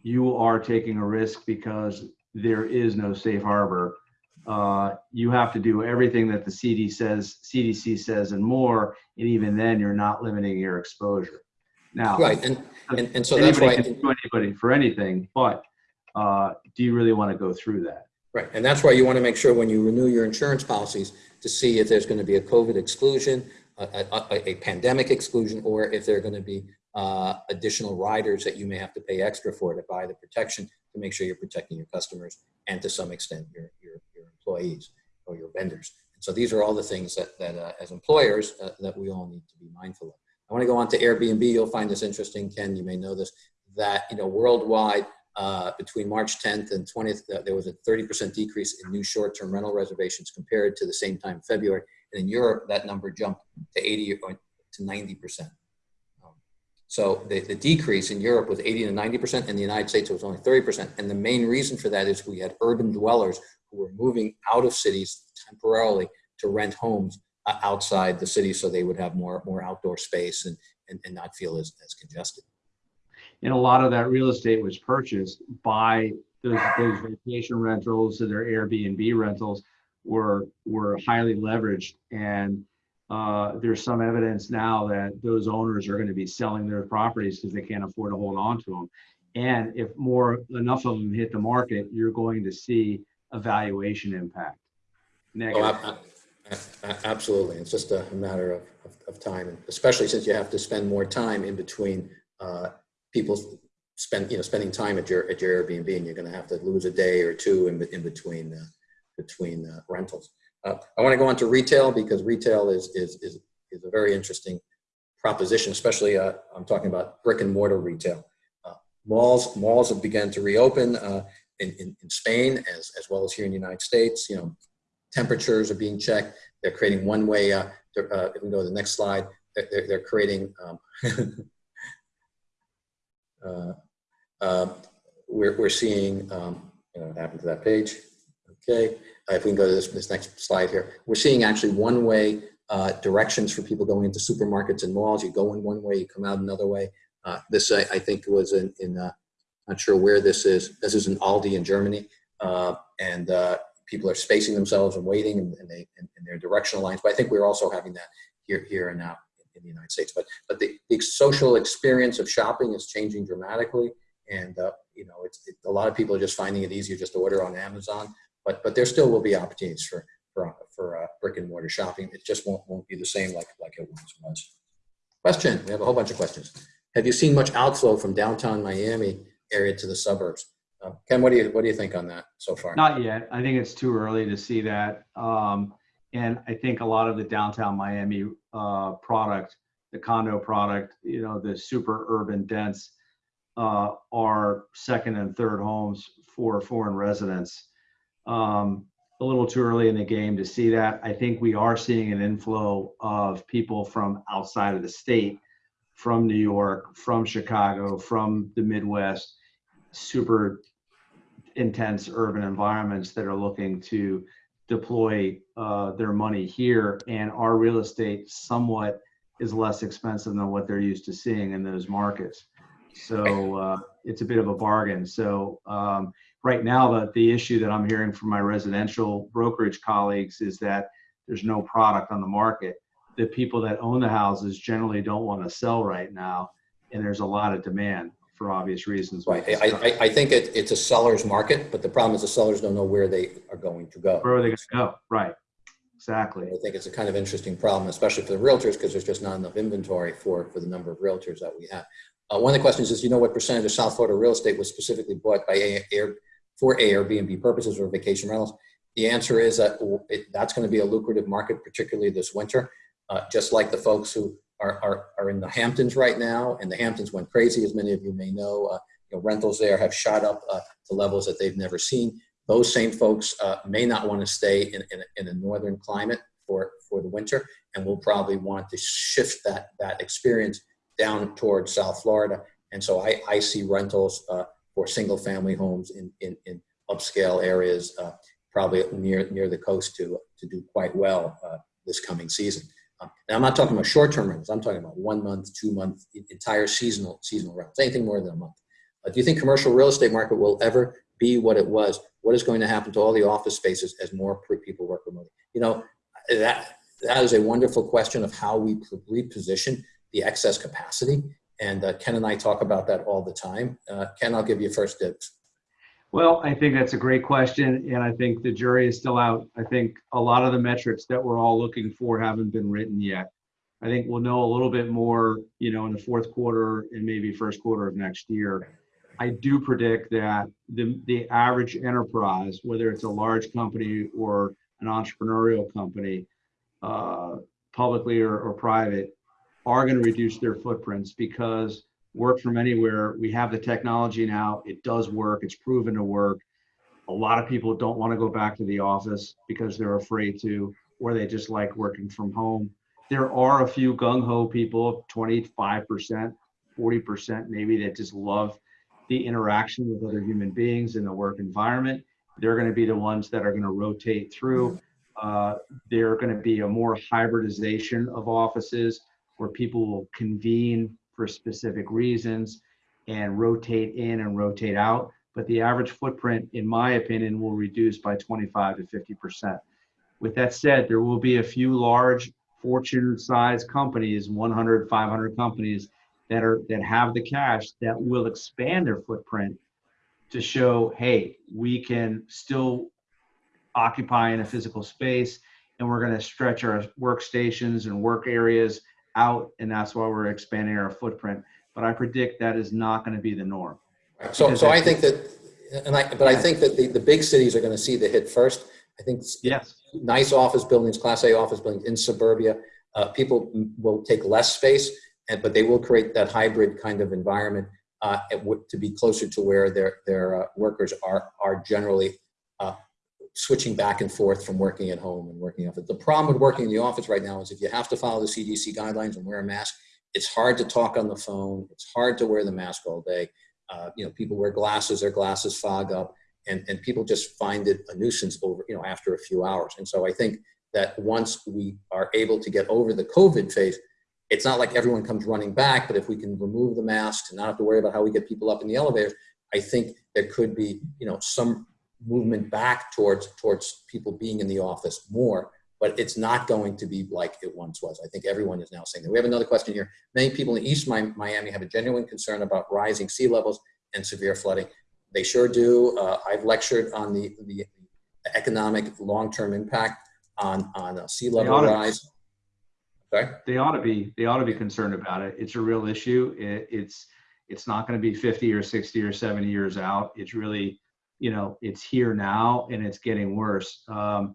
you are taking a risk because there is no safe harbor. Uh, you have to do everything that the CD says, CDC says, and more, and even then, you're not limiting your exposure. Now, Right, and, and, and so that's why, can sue anybody for anything, but uh, do you really want to go through that? right, and that's why you want to make sure when you renew your insurance policies to see if there's going to be a COVID exclusion, a, a, a pandemic exclusion, or if there are going to be uh, additional riders that you may have to pay extra for to buy the protection to make sure you're protecting your customers and to some extent your, your, your employees or your vendors. And so these are all the things that, that uh, as employers uh, that we all need to be mindful of. I want to go on to Airbnb. You'll find this interesting, Ken. You may know this that you know worldwide uh, between March 10th and 20th, uh, there was a 30% decrease in new short-term rental reservations compared to the same time February. And in Europe, that number jumped to 80 or to 90%. So the, the decrease in Europe was 80 to 90%. In the United States, it was only 30%. And the main reason for that is we had urban dwellers who were moving out of cities temporarily to rent homes uh, outside the city so they would have more, more outdoor space and, and, and not feel as, as congested. And a lot of that real estate was purchased by those, those vacation rentals and their Airbnb rentals were were highly leveraged. And uh, there's some evidence now that those owners are going to be selling their properties because they can't afford to hold on to them. And if more enough of them hit the market, you're going to see a valuation impact. Oh, Negative. ab- ab- ab- absolutely. It's just a matter of, of, of time, and especially since you have to spend more time in between uh, people spend, you know, spending time at your at your Airbnb, and you're going to have to lose a day or two in, in between uh, between uh, rentals. Uh, I want to go on to retail because retail is is is, is a very interesting proposition, especially uh, I'm talking about brick and mortar retail. Uh, malls malls have begun to reopen uh, in, in in Spain as as well as here in the United States. You know, temperatures are being checked. They're creating one-way. Uh, uh, if we go to the next slide, they're, they're, creating. Um, [laughs] we're, we're seeing. Um, you know, what happened to that page? Okay, if we can go to this, this next slide here, we're seeing actually one-way uh, directions for people going into supermarkets and malls. You go in one way, you come out another way. Uh, this I, I think was in, in uh, not sure where this is. This is in Aldi in Germany, uh, and uh, people are spacing themselves and waiting, and, and they and, and their directional lines. But I think we're also having that here here and now in the United States. But but the, the social experience of shopping is changing dramatically, and uh, you know it's it, a lot of people are just finding it easier just to order on Amazon. But but there still will be opportunities for for for uh, brick and mortar shopping. It just won't won't be the same like like it once was. Question: We have a whole bunch of questions. Have you seen much outflow from downtown Miami area to the suburbs? Uh, Ken, what do you what do you think on that so far? Not yet. I think it's too early to see that. Um, and I think a lot of the downtown Miami uh, product, the condo product, you know, the super urban dense, uh, are second and third homes for foreign residents. Um, a little too early in the game to see that. I think we are seeing an inflow of people from outside of the state, from New York, from Chicago, from the Midwest, super intense urban environments that are looking to deploy uh, their money here. And our real estate somewhat is less expensive than what they're used to seeing in those markets. So uh, it's a bit of a bargain. So um, right now, the, the issue that I'm hearing from my residential brokerage colleagues is that there's no product on the market. The people that own the houses generally don't want to sell right now, and there's a lot of demand for obvious reasons. Right. I, I, I think it, it's a seller's market, but the problem is the sellers don't know where they are going to go. Where are they going to go? Right. Exactly. I think it's a kind of interesting problem, especially for the realtors, because there's just not enough inventory for, for the number of realtors that we have. Uh, one of the questions is, you know what percentage of South Florida real estate was specifically bought by Air, for Airbnb purposes or vacation rentals? The answer is that it, that's going to be a lucrative market, particularly this winter. Uh, just like the folks who are, are, are in the Hamptons right now, and the Hamptons went crazy, as many of you may know. Uh, you know rentals there have shot up uh, to levels that they've never seen. Those same folks uh, may not want to stay in, in, in a northern climate for, for the winter, and will probably want to shift that, that experience down towards South Florida. And so I, I see rentals uh, for single family homes in, in, in upscale areas, uh, probably near, near the coast to, to do quite well uh, this coming season. Um, now I'm not talking about short-term rentals. I'm talking about one month, two month, entire seasonal, seasonal rentals, anything more than a month. Uh, do you think commercial real estate market will ever be what it was? What is going to happen to all the office spaces as more people work remotely? You know, that, that is a wonderful question of how we reposition the excess capacity. And uh, Ken and I talk about that all the time. Uh, Ken, I'll give you first dibs. Well, I think that's a great question. And I think the jury is still out. I think a lot of the metrics that we're all looking for haven't been written yet. I think we'll know a little bit more, you know, in the fourth quarter and maybe first quarter of next year. I do predict that the, the average enterprise, whether it's a large company or an entrepreneurial company, uh, publicly or, or private, are going to reduce their footprints because work from anywhere, we have the technology now, it does work, it's proven to work. A lot of people don't want to go back to the office because they're afraid to, or they just like working from home. There are a few gung ho people, 25%, 40% maybe, that just love the interaction with other human beings in the work environment. They're going to be the ones that are going to rotate through. Uh, they're going to be a more hybridization of offices where people will convene for specific reasons and rotate in and rotate out. But the average footprint, in my opinion, will reduce by 25 to 50%. With that said, there will be a few large fortune sized companies, 100, 500 companies that are that have the cash that will expand their footprint to show, hey, we can still occupy in a physical space and we're going to stretch our workstations and work areas out, and that's why we're expanding our footprint. But I predict that is not going to be the norm. So, so I think that, and I, but I think that the, the big cities are going to see the hit first. I think yes, nice office buildings, Class A office buildings in suburbia, uh, people will take less space, and, but they will create that hybrid kind of environment uh, to be closer to where their their uh, workers are are generally uh, switching back and forth from working at home and working off it. The problem with working in the office right now is if you have to follow the CDC guidelines and wear a mask, it's hard to talk on the phone. It's hard to wear the mask all day. Uh, you know, people wear glasses, their glasses fog up, and, and people just find it a nuisance over, you know, after a few hours. And so I think that once we are able to get over the COVID phase, it's not like everyone comes running back, but if we can remove the masks and not have to worry about how we get people up in the elevators, I think there could be, you know, some movement back towards towards people being in the office more but it's not going to be like it once was. I think everyone is now saying that. We have another question here. Many people in east miami have a genuine concern about rising sea levels and severe flooding. They sure do. Uh, i've lectured on the the economic long-term impact on on a sea level rise. Sorry? they ought to be. They ought to be concerned about it. It's a real issue. It, it's it's not going to be 50 or 60 or 70 years out. It's really you know it's here now and it's getting worse um,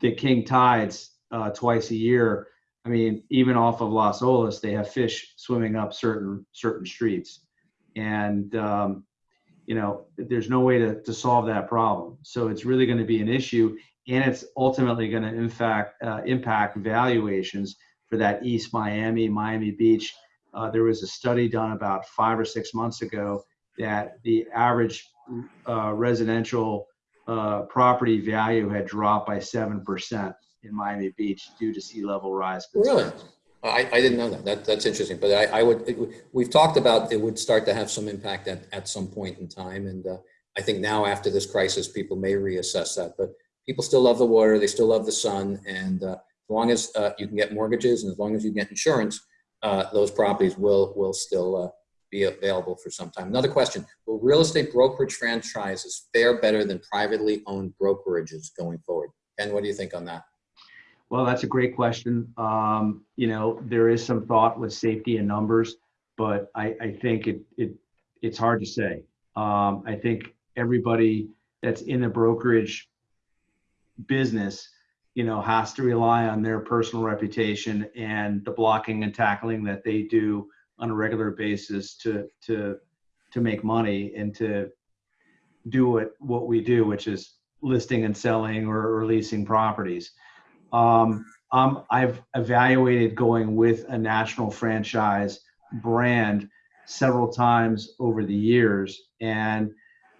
the king tides uh, twice a year i mean even off of las olas they have fish swimming up certain certain streets And, um, you know, there's no way to, to solve that problem. So it's really going to be an issue and it's ultimately going to in fact uh, impact valuations for that East Miami, Miami Beach. Uh, there was a study done about five or six months ago that the average uh, residential uh, property value had dropped by 7% in Miami Beach due to sea level rise. Really? I, I didn't know that. that. That's interesting. But I, I would, it, we've talked about it would start to have some impact at, at some point in time. And uh, I think now after this crisis, people may reassess that. But people still love the water. They still love the sun. And uh, as long as uh, you can get mortgages and as long as you get insurance, uh, those properties will, will still uh, be available for some time. Another question, will real estate brokerage franchises fare better than privately owned brokerages going forward? Ken, what do you think on that? Well, that's a great question. Um, you know, there is some thought with safety and numbers, but I, I think it, it it's hard to say. Um, I think everybody that's in the brokerage business, you know, has to rely on their personal reputation and the blocking and tackling that they do on a regular basis to to to make money and to do what what we do, which is listing and selling or, or leasing properties. Um, um, I've evaluated going with a national franchise brand several times over the years, and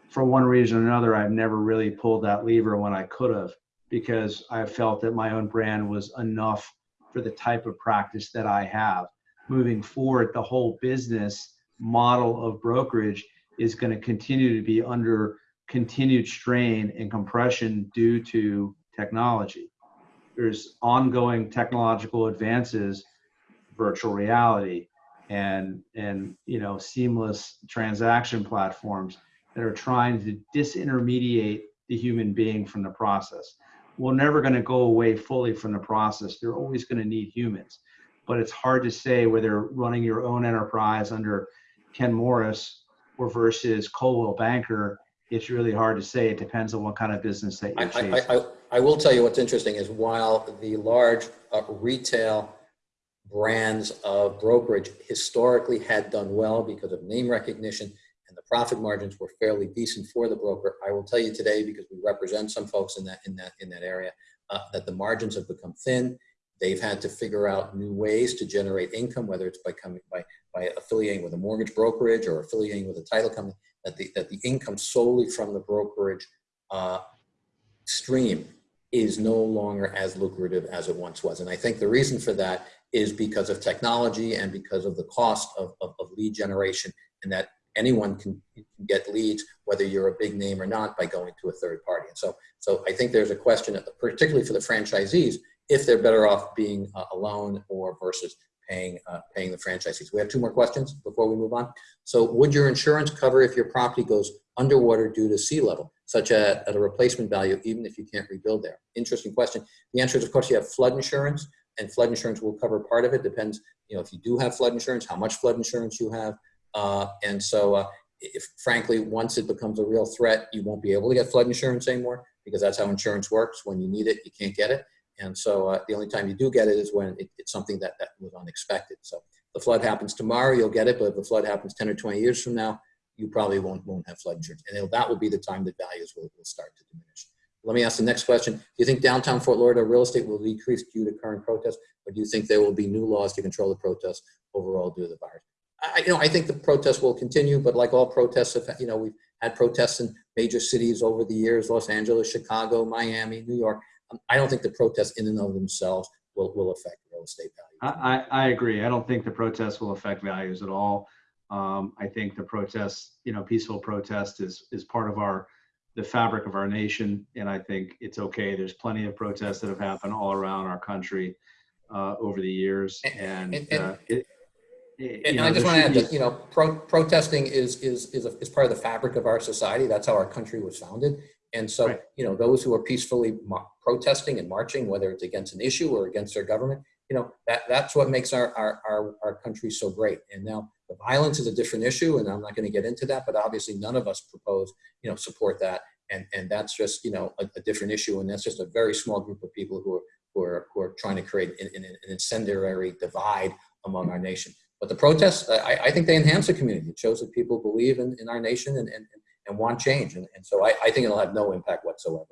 for one reason or another, I've never really pulled that lever when I could have because I felt that my own brand was enough for the type of practice that I have. Moving forward, the whole business model of brokerage is going to continue to be under continued strain and compression due to technology there's ongoing technological advances, virtual reality, and and you know seamless transaction platforms that are trying to disintermediate the human being from the process. We're never going to go away fully from the process. They're always going to need humans, but it's hard to say whether running your own enterprise under Ken Morris or versus Coldwell Banker. It's really hard to say. It depends on what kind of business that you're chasing. I, I, I will tell you what's interesting is while the large uh, retail brands of brokerage historically had done well because of name recognition and the profit margins were fairly decent for the broker. I will tell you today because we represent some folks in that in that in that area uh, that the margins have become thin. They've had to figure out new ways to generate income, whether it's by coming by by affiliating with a mortgage brokerage or affiliating with a title company. That the that the income solely from the brokerage uh, stream is no longer as lucrative as it once was. And I think the reason for that is because of technology and because of the cost of, of, of lead generation and that anyone can, get leads, whether you're a big name or not, by going to a third party. And so, so I think there's a question, particularly for the franchisees, if they're better off being uh, alone or versus paying, uh, paying the franchisees. We have two more questions before we move on. So would your insurance cover if your property goes underwater due to sea level? such a, at a replacement value, even if you can't rebuild there? Interesting question. The answer is, of course, you have flood insurance, and flood insurance will cover part of it. Depends, you know, if you do have flood insurance, how much flood insurance you have. Uh, and so, uh, if frankly, once it becomes a real threat, you won't be able to get flood insurance anymore because that's how insurance works. When you need it, you can't get it. And so uh, the only time you do get it is when it, it's something that, that was unexpected. So the flood happens tomorrow, you'll get it. But if the flood happens 10 or 20 years from now, you probably won't, won't have flood insurance. And that will be the time that values will, will start to diminish. Let me ask the next question. Do you think downtown Fort Lauderdale real estate will decrease due to current protests, or do you think there will be new laws to control the protests overall due to the virus? I, you know, I think the protests will continue, but like all protests, have, you know, we've had protests in major cities over the years, Los Angeles, Chicago, Miami, New York. I don't think the protests in and of themselves will, will affect real estate value. I, I agree. I don't think the protests will affect values at all. Um, I think the protest, you know, peaceful protest is is part of our the fabric of our nation, and I think it's okay. There's plenty of protests that have happened all around our country uh, over the years, and, and, and, uh, it, it, and know, I just want to add that you know pro protesting is is is, a, is part of the fabric of our society. That's how our country was founded. And so, Right. you know, those who are peacefully protesting and marching, whether it's against an issue or against their government, you know, that, that's what makes our, our, our, our country so great. And now the violence is a different issue, and I'm not going to get into that, but obviously none of us propose, you know, support that. And, and that's just, you know, a, a different issue. And that's just a very small group of people who are, who are, who are trying to create an, an, an incendiary divide among our nation. but the protests, I, I think they enhance the community. It shows that people believe in, in our nation and, and, and want change. And, and so I, I think it'll have no impact whatsoever.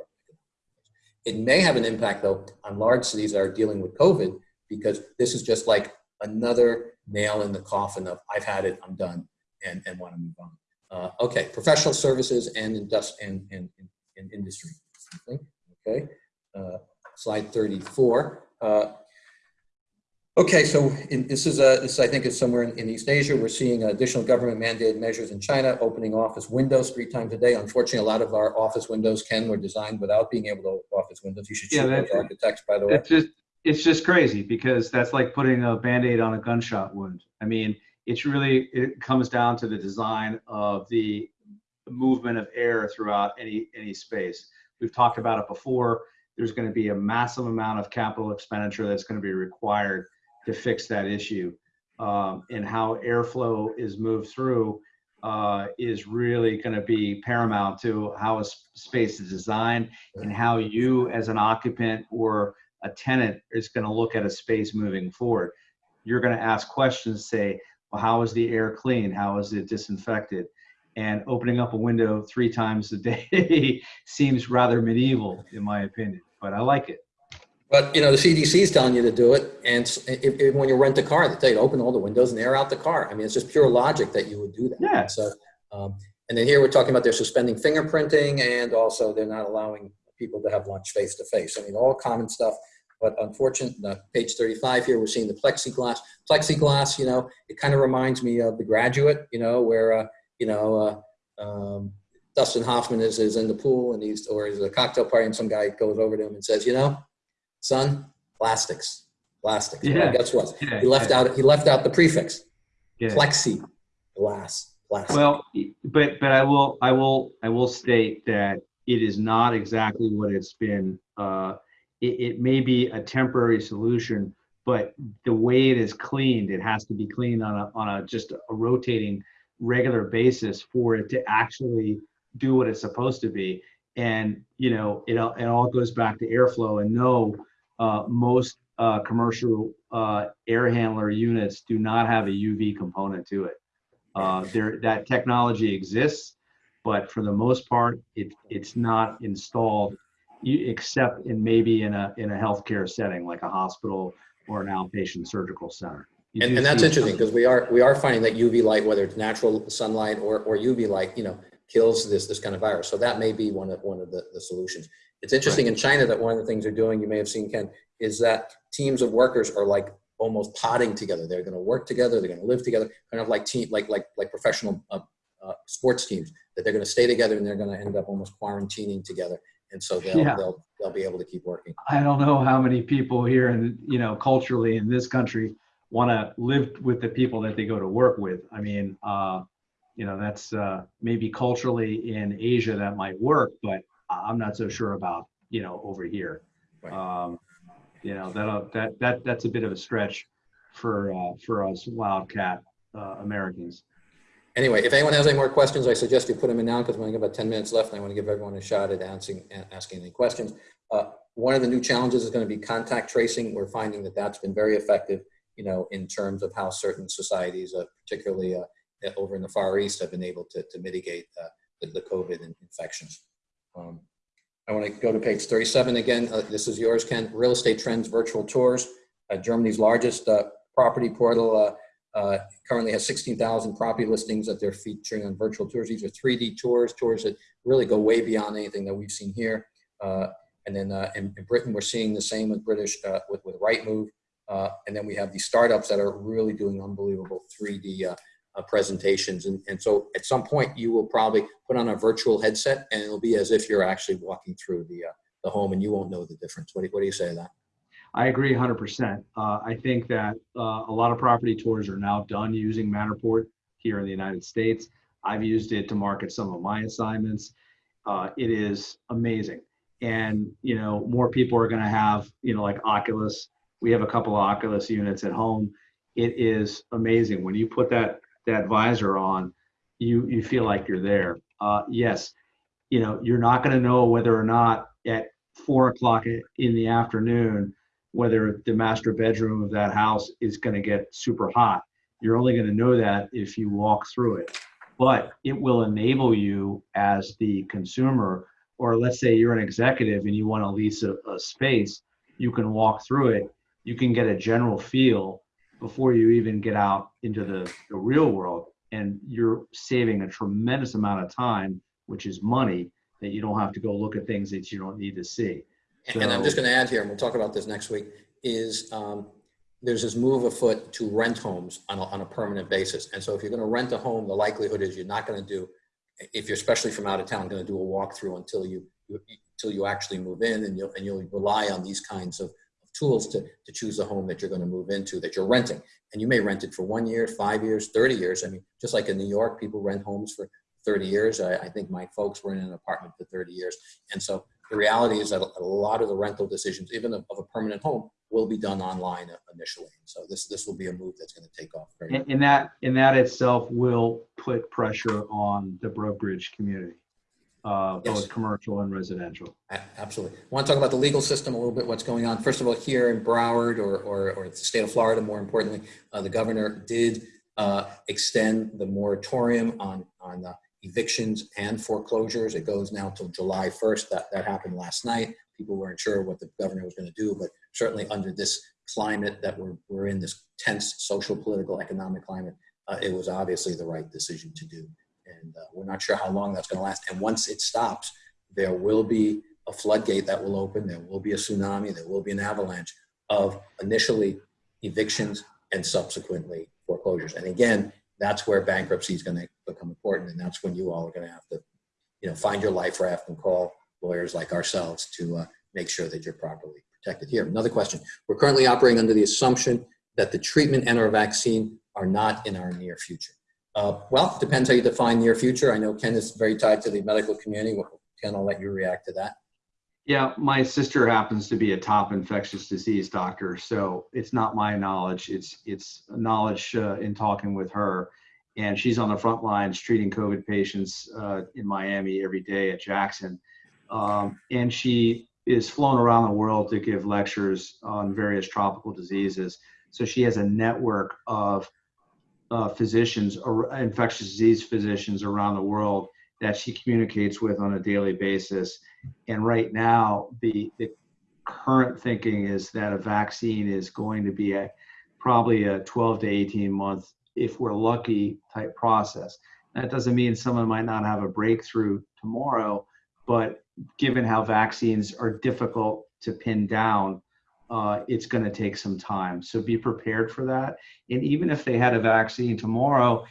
It may have an impact though on large cities that are dealing with COVID because this is just like another nail in the coffin of I've had it, I'm done, and, and want to move on. Uh, okay, professional services and, industri- and, and, and industry. Okay, uh, slide 34. Uh, okay, so in, this is a, this I think is somewhere in, in East Asia. We're seeing additional government mandated measures in China, opening office windows three times a day. Unfortunately, a lot of our office windows, Ken, were designed without being able to open office windows. You should Yeah, those architects, by the way. It's just it's just crazy because that's like putting a band-aid on a gunshot wound. I mean, it's really it comes down to the design of the movement of air throughout any any space. We've talked about it before. There's going to be a massive amount of capital expenditure that's going to be required to fix that issue. Um, and how airflow is moved through uh, is really going to be paramount to how a space is designed and how you as an occupant or a tenant is going to look at a space moving forward. You're going to ask questions, say, well, how is the air clean? How is it disinfected? And opening up a window three times a day [laughs] seems rather medieval, in my opinion, but I like it. But you know, the CDC is telling you to do it, and if, if, when you rent a car, they tell you to open all the windows and air out the car. I mean, it's just pure logic that you would do that. Yeah. So, um, and then here we're talking about they're suspending fingerprinting, and also they're not allowing people to have lunch face to face. I mean, all common stuff. But unfortunately, uh, page 35 here, we're seeing the plexiglass. Plexiglass, you know, it kind of reminds me of The Graduate, you know, where uh, you know. Uh, um, Dustin Hoffman is, is in the pool and he's or he's at a cocktail party and some guy goes over to him and says, you know, son, plastics, plastics. Well, Yeah. guess what? Yeah, He left out he left out the prefix. yeah. Plexi glass. Plastic. Well, but but I will I will I will state that it is not exactly what it's been. Uh, it, it may be a temporary solution, but the way it is cleaned, it has to be cleaned on a on a just a rotating regular basis for it to actually do what it's supposed to be. And you know, it all it all goes back to airflow. And no, uh, most uh, commercial uh, air handler units do not have a UV component to it. Uh, there, that technology exists, but for the most part, it, it's not installed, except in maybe in a in a healthcare setting like a hospital or an outpatient surgical center. You and, and that's interesting because we are we are finding that UV light, whether it's natural sunlight or, or UV light, you know, kills this this kind of virus. So that may be one of one of the, the solutions. It's interesting in China that one of the things they're doing, you may have seen Ken, is that teams of workers are like almost potting together. They're going to work together. They're going to live together, kind of like team like like like professional uh, uh, sports teams. That they're going to stay together and they're going to end up almost quarantining together. And so they'll Yeah. they'll they'll be able to keep working. I don't know how many people here and you know culturally in this country want to live with the people that they go to work with. I mean, uh, you know, that's uh, maybe culturally in Asia that might work, but I'm not so sure about you know over here. Right. Um, you know that that that that's a bit of a stretch for uh, for us wildcat uh, Americans. Anyway, if anyone has any more questions, I suggest you put them in now because we only have about 10 minutes left and I want to give everyone a shot at answering, asking any questions. Uh, one of the new challenges is going to be contact tracing. We're finding that that's been very effective, you know, in terms of how certain societies, uh, particularly uh, over in the Far East, have been able to, to mitigate uh, the, the COVID infections. Um, I want to go to page 37 again. Uh, this is yours, Ken. Real Estate Trends Virtual Tours. Uh, Germany's largest uh, property portal uh, uh, currently has 16,000 property listings that they're featuring on virtual tours. These are 3D tours, tours that really go way beyond anything that we've seen here. And then in, in Britain, we're seeing the same with British, with, with Rightmove. And then we have these startups that are really doing unbelievable 3D uh, presentations. And, and so at some point, you will probably put on a virtual headset and it'll be as if you're actually walking through the, uh, the home and you won't know the difference. What do, what do you say to that? I agree 100%. Uh, I think that uh, a lot of property tours are now done using Matterport here in the United States. I've used it to market some of my assignments. Uh, it is amazing. And, you know, more people are going to have, you know, like Oculus. We have a couple of Oculus units at home. It is amazing. When you put that, that visor on, you, you feel like you're there. Uh, yes, you know, you're not going to know whether or not at four o'clock in the afternoon, whether the master bedroom of that house is going to get super hot. You're only going to know that if you walk through it. But it will enable you as the consumer, or let's say you're an executive and you want to lease a, a space, you can walk through it. You can get a general feel before you even get out into the, the real world. And you're saving a tremendous amount of time, which is money, that you don't have to go look at things that you don't need to see. And I'm just going to add here, and we'll talk about this next week, is um, there's this move afoot to rent homes on a, on a permanent basis. And so if you're going to rent a home, the likelihood is you're not going to do, if you're especially from out of town, going to do a walkthrough until you, until you actually move in and you'll, and you'll rely on these kinds of tools to, to choose a home that you're going to move into that you're renting. And you may rent it for one year, five years, 30 years. I mean, just like in New York, people rent homes for 30 years. I, I think my folks were in an apartment for 30 years. And so the reality is that a lot of the rental decisions, even of, of a permanent home, will be done online initially. So this this will be a move that's going to take off. Very and, and that and that itself will put pressure on the brokerage community, uh, both Yes. commercial and residential. Absolutely. I want to talk about the legal system a little bit, what's going on. First of all, here in Broward or, or, or the state of Florida, more importantly, uh, the governor did uh, extend the moratorium on, on uh, evictions and foreclosures. It goes now till July 1st. That, that happened last night. People weren't sure what the governor was going to do, but certainly under this climate that we're, we're in, this tense social, political, economic climate, uh, it was obviously the right decision to do. And uh, we're not sure how long that's going to last. And once it stops, there will be a floodgate that will open. There will be a tsunami. There will be an avalanche of initially evictions and subsequently foreclosures. And again, that's where bankruptcy is going to become important. And that's when you all are going to have to, you know, find your life raft and call lawyers like ourselves to uh, make sure that you're properly protected. Here, another question. We're currently operating under the assumption that the treatment and or vaccine are not in our near future. Uh, well, depends how you define near future. I know Ken is very tied to the medical community. Ken, I'll let you react to that. Yeah, my sister happens to be a top infectious disease doctor, so it's not my knowledge. It's it's knowledge uh, in talking with her, and she's on the front lines treating COVID patients uh, in Miami every day at Jackson, um, and she is flown around the world to give lectures on various tropical diseases. So she has a network of uh, physicians, or infectious disease physicians around the world that she communicates with on a daily basis. And right now, the, the current thinking is that a vaccine is going to be a probably a 12 to 18 month, if we're lucky, type process. That doesn't mean someone might not have a breakthrough tomorrow, but given how vaccines are difficult to pin down, uh, it's going to take some time. So be prepared for that. And even if they had a vaccine tomorrow,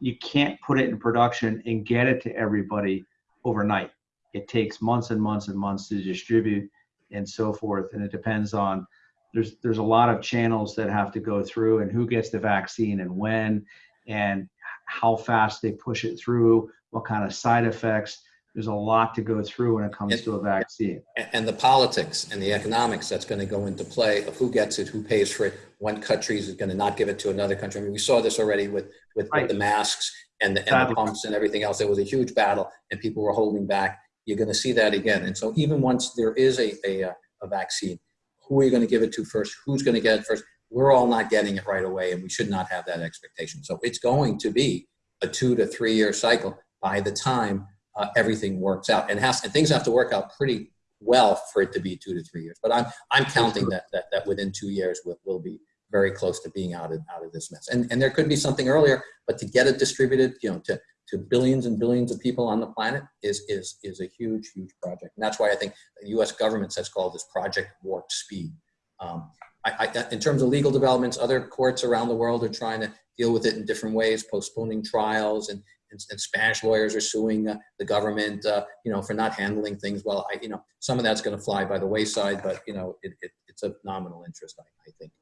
you can't put it in production and get it to everybody overnight. It takes months and months and months to distribute and so forth. And it depends on there's there's a lot of channels that have to go through and who gets the vaccine and when and how fast they push it through, what kind of side effects. There's a lot to go through when it comes to a vaccine. And the politics and the economics that's going to go into play of who gets it, who pays for it, one country is going to not give it to another country. I mean, we saw this already with, with, with the masks and the, and the pumps and everything else. It was a huge battle and people were holding back. You're going to see that again. And so even once there is a, a, uh, a vaccine, who are you going to give it to first? Who's going to get it first? We're all not getting it right away and we should not have that expectation. So it's going to be a two to three year cycle by the time uh, everything works out and has and things have to work out pretty well for it to be two to three years. But I'm I'm counting that that, that within two years we'll, we'll be very close to being out of out of this mess. And and there could be something earlier, but to get it distributed, you know, to to billions and billions of people on the planet is is is a huge huge project. And that's why I think the U.S. government has called this Project Warp Speed. Um, I, I, in terms of legal developments, other courts around the world are trying to deal with it in different ways, postponing trials, and, and, and Spanish lawyers are suing uh, the government, uh, you know, for not handling things well. I, you know, some of that's going to fly by the wayside, but you know, it, it, it's a nominal interest, I, I think.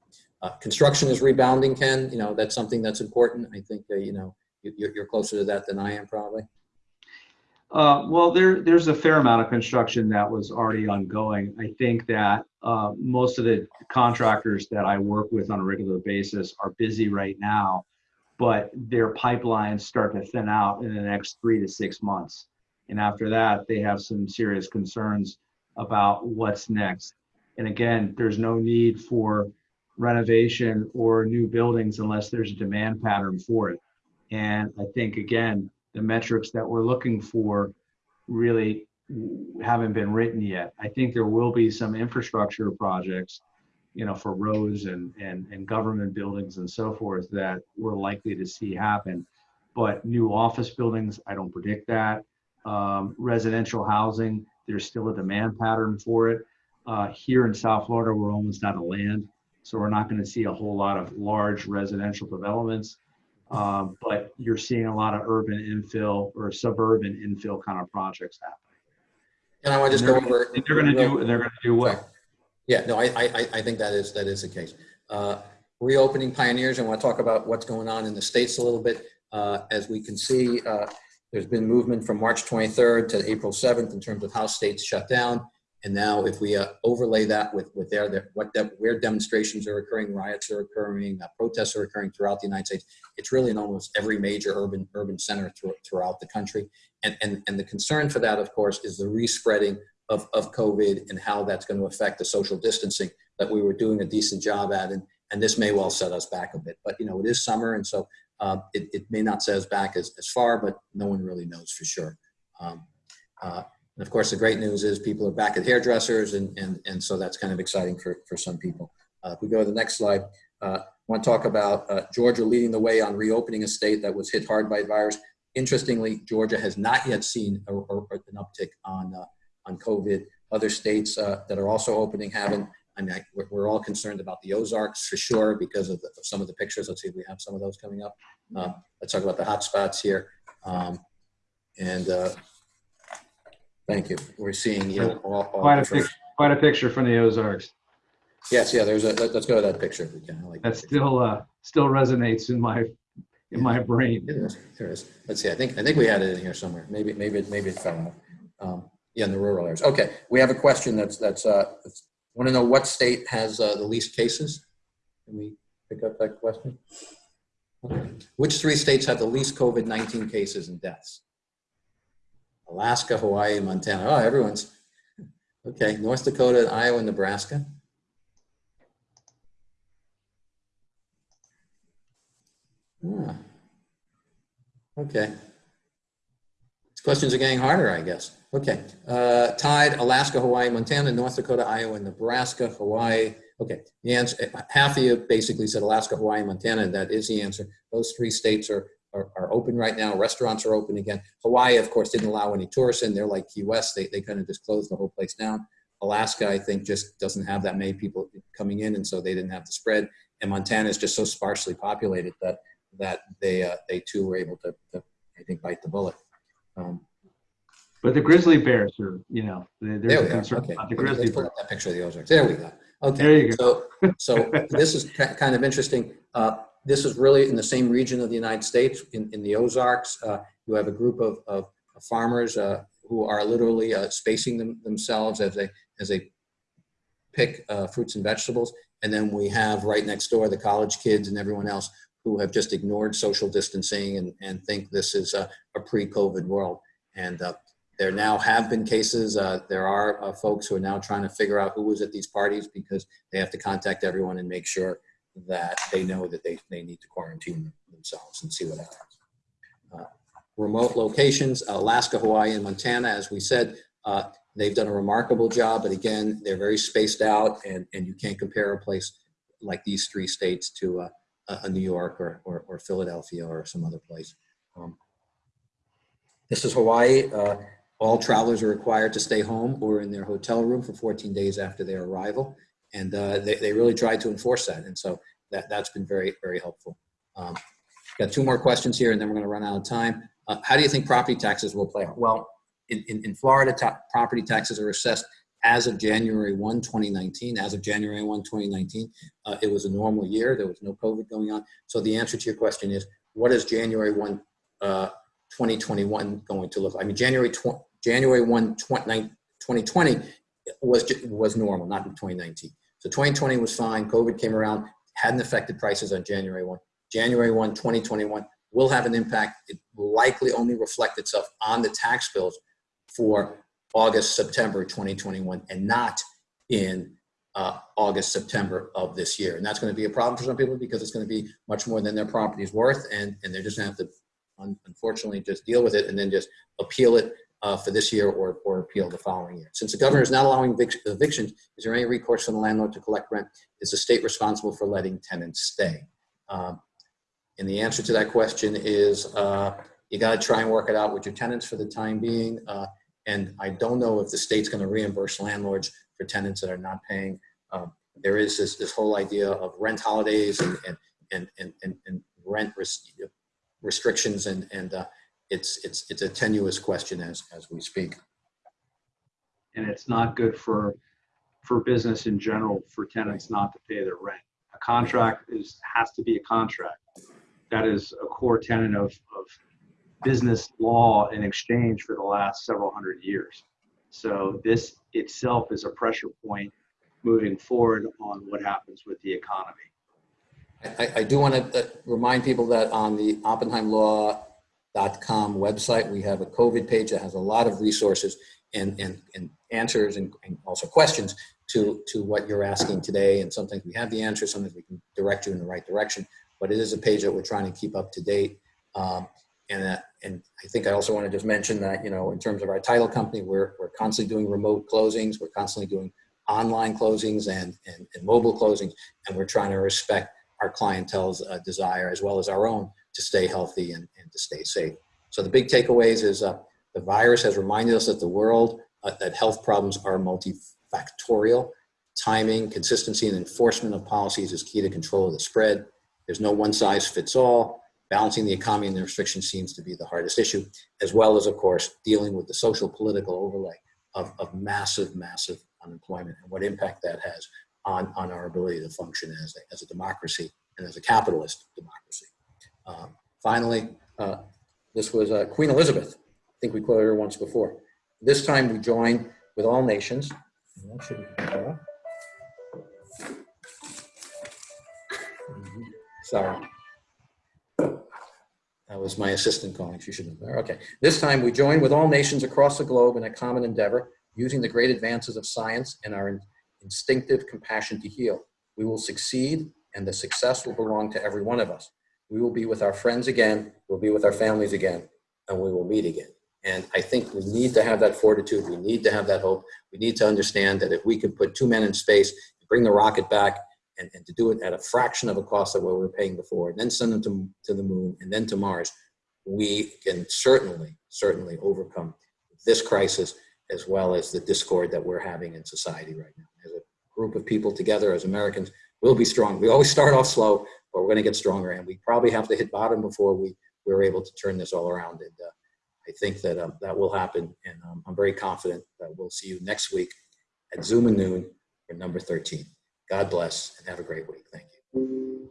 Uh, construction is rebounding, Ken. You know, that's something that's important. I think uh, you know you, you're, you're closer to that than I am, probably. Uh, well, there, there's a fair amount of construction that was already ongoing. I think that uh, most of the contractors that I work with on a regular basis are busy right now, but their pipelines start to thin out in the next three to six months. And after that, they have some serious concerns about what's next. And again, there's no need for renovation or new buildings unless there's a demand pattern for it. And I think, again, the metrics that we're looking for really haven't been written yet. I think there will be some infrastructure projects, you know, for roads and, and, and government buildings and so forth that we're likely to see happen. But new office buildings, I don't predict that. Um, residential housing, there's still a demand pattern for it. Uh, here in South Florida, we're almost out of land. So we're not going to see a whole lot of large residential developments. Um, but you're seeing a lot of urban infill or suburban infill kind of projects happening. And I want to just go over. And they're going to do, they're going to do well. Yeah, no, I, I, I think that is, that is the case. Uh, Reopening pioneers, I want to talk about what's going on in the States a little bit. Uh, As we can see, uh, there's been movement from March 23rd to April 7th in terms of how states shut down. And now if we uh, overlay that with, with their, their- what, de- where demonstrations are occurring, riots are occurring, uh, protests are occurring throughout the United States, it's really in almost every major urban, urban center thro- throughout the country. And, and, and the concern for that, of course, is the respreading of, of COVID and how that's going to affect the social distancing that we were doing a decent job at. And, and this may well set us back a bit. But, you know, it is summer, and so uh, it, it may not set us back as, as far, but no one really knows for sure. Um, uh, and of course, the great news is people are back at hairdressers, and, and, and so that's kind of exciting for, for some people. Uh, if we go to the next slide, uh, I want to talk about uh, Georgia leading the way on reopening a state that was hit hard by the virus. Interestingly, Georgia has not yet seen a, a, an uptick on, uh, on COVID. Other states uh, that are also opening haven't. I mean, I, we're, we're all concerned about the Ozarks for sure because of, the, of some of the pictures. Let's see if we have some of those coming up. Uh, let's talk about the hot spots here. Um, and uh, thank you. We're seeing you know, all, all Quite a picture, quite a picture from the Ozarks. Yes, yeah. There's a. Let, us go to that picture if we can. I like That that still, uh, still resonates in my, in my brain. It is. There is. Let's see. I think I think we had it in here somewhere. Maybe maybe maybe it fell out. Um, yeah, in the rural areas. Okay, we have a question that's that's. Uh, want to know what state has uh, the least cases? Can we pick up that question? Which three states have the least COVID-19 cases and deaths? Alaska, Hawaii, Montana. Oh, everyone's okay. North Dakota, Iowa, Nebraska. Ah. Okay. These questions are getting harder, I guess. Okay. Uh, tied Alaska, Hawaii, Montana, North Dakota, Iowa, Nebraska, Hawaii. Okay. The answer, half of you basically said Alaska, Hawaii, Montana. That is the answer. Those three states are, are, are open right now. Restaurants are open again. Hawaii, of course, didn't allow any tourists in. They're like Key West. They, they kind of just closed the whole place down. Alaska, I think, just doesn't have that many people coming in, and so they didn't have the spread. And Montana is just so sparsely populated that that they uh, they too were able to, to I think bite the bullet. Um, But the grizzly bears are, you know, there- there there's a concern Okay, about the Let's grizzly pull bear. up that picture of the Ozarks. There we go. Okay. There you go. So so [laughs] this is kind of interesting. Uh, this is really in the same region of the United States in, in the Ozarks. Uh, you have a group of, of farmers uh, who are literally uh, spacing them, themselves as they as they pick uh, fruits and vegetables. And then we have right next door the college kids and everyone else who have just ignored social distancing and, and think this is a, a pre-COVID world. And uh, there now have been cases. Uh, there are uh, folks who are now trying to figure out who was at these parties because they have to contact everyone and make sure that they know that they, they need to quarantine themselves and see what happens. Uh, remote locations, Alaska, Hawaii, and Montana, as we said, uh, they've done a remarkable job, but again, they're very spaced out and, and you can't compare a place like these three states to a a New York or, or, or Philadelphia or some other place. Um, this is Hawaii. Uh, all travelers are required to stay home or in their hotel room for 14 days after their arrival. And uh, they, they really tried to enforce that. And so that, that's been very, very helpful. Um, got two more questions here and then we're going to run out of time. Uh, how do you think property taxes will play out? Well, in, in, in Florida, property taxes are assessed as of January 1, 2019. As of January 1, 2019, uh, it was a normal year. There was no COVID going on. So the answer to your question is, what is January 1, uh, 2021 going to look like? I mean, January, January 1, 2020 was, was normal, not in 2019. So 2020 was fine. COVID came around, hadn't affected prices on January 1. January 1, 2021 will have an impact. It will likely only reflect itself on the tax bills for August, September 2021, and not in uh, August, September of this year. And that's going to be a problem for some people because it's going to be much more than their property is worth. And, and they're just going to have to, un- unfortunately, just deal with it and then just appeal it uh, for this year or, or appeal the following year. Since the governor is not allowing evic- evictions, is there any recourse for the landlord to collect rent? Is the state responsible for letting tenants stay? Um, and the answer to that question is uh, you got to try and work it out with your tenants for the time being. Uh, and I don't know if the state's going to reimburse landlords for tenants that are not paying. Um, there is this, this whole idea of rent holidays and, and, and, and, and, and rent res- restrictions and, and uh, it's, it's, it's a tenuous question as, as we speak. And it's not good for, for business in general, for tenants not to pay their rent. A contract is, has to be a contract. That is a core tenet of, of business law in exchange for the last several hundred years. So this itself is a pressure point moving forward on what happens with the economy. I, I do want to uh, remind people that on the OppenheimLaw.com website, we have a COVID page that has a lot of resources and, and, and answers and, and also questions to, to what you're asking today. And sometimes we have the answer, sometimes we can direct you in the right direction. But it is a page that we're trying to keep up to date. Um, and, uh, and I think I also want to just mention that, you know, in terms of our title company, we're, we're constantly doing remote closings. We're constantly doing online closings and, and, and mobile closings. And we're trying to respect our clientele's uh, desire as well as our own to stay healthy and, and to stay safe. So the big takeaways is uh, the virus has reminded us that the world, uh, that health problems are multifactorial. Timing, consistency, and enforcement of policies is key to control of the spread. There's no one size fits all. Balancing the economy and the restrictions seems to be the hardest issue, as well as, of course, dealing with the social political overlay of, of massive, massive unemployment and what impact that has on, on our ability to function as a, as a democracy and as a capitalist democracy. Um, finally, uh, this was uh, Queen Elizabeth. I think we quoted her once before. This time we join with all nations. Better. Sorry. That was my assistant calling. She should have there. Okay. This time we join with all nations across the globe in a common endeavor, using the great advances of science and our in- instinctive compassion to heal. We will succeed, and the success will belong to every one of us. We will be with our friends again, we'll be with our families again, and we will meet again. And I think we need to have that fortitude. We need to have that hope. We need to understand that if we can put two men in space, bring the rocket back, and, and to do it at a fraction of a cost of what we were paying before, and then send them to, to the moon and then to Mars, we can certainly, certainly overcome this crisis as well as the discord that we're having in society right now. As a group of people together, as Americans, we'll be strong. We always start off slow, but we're going to get stronger, and we probably have to hit bottom before we we're able to turn this all around. And uh, I think that um, that will happen, and um, I'm very confident that we'll see you next week at Zoom and Noon for number 13. God bless and have a great week. Thank you.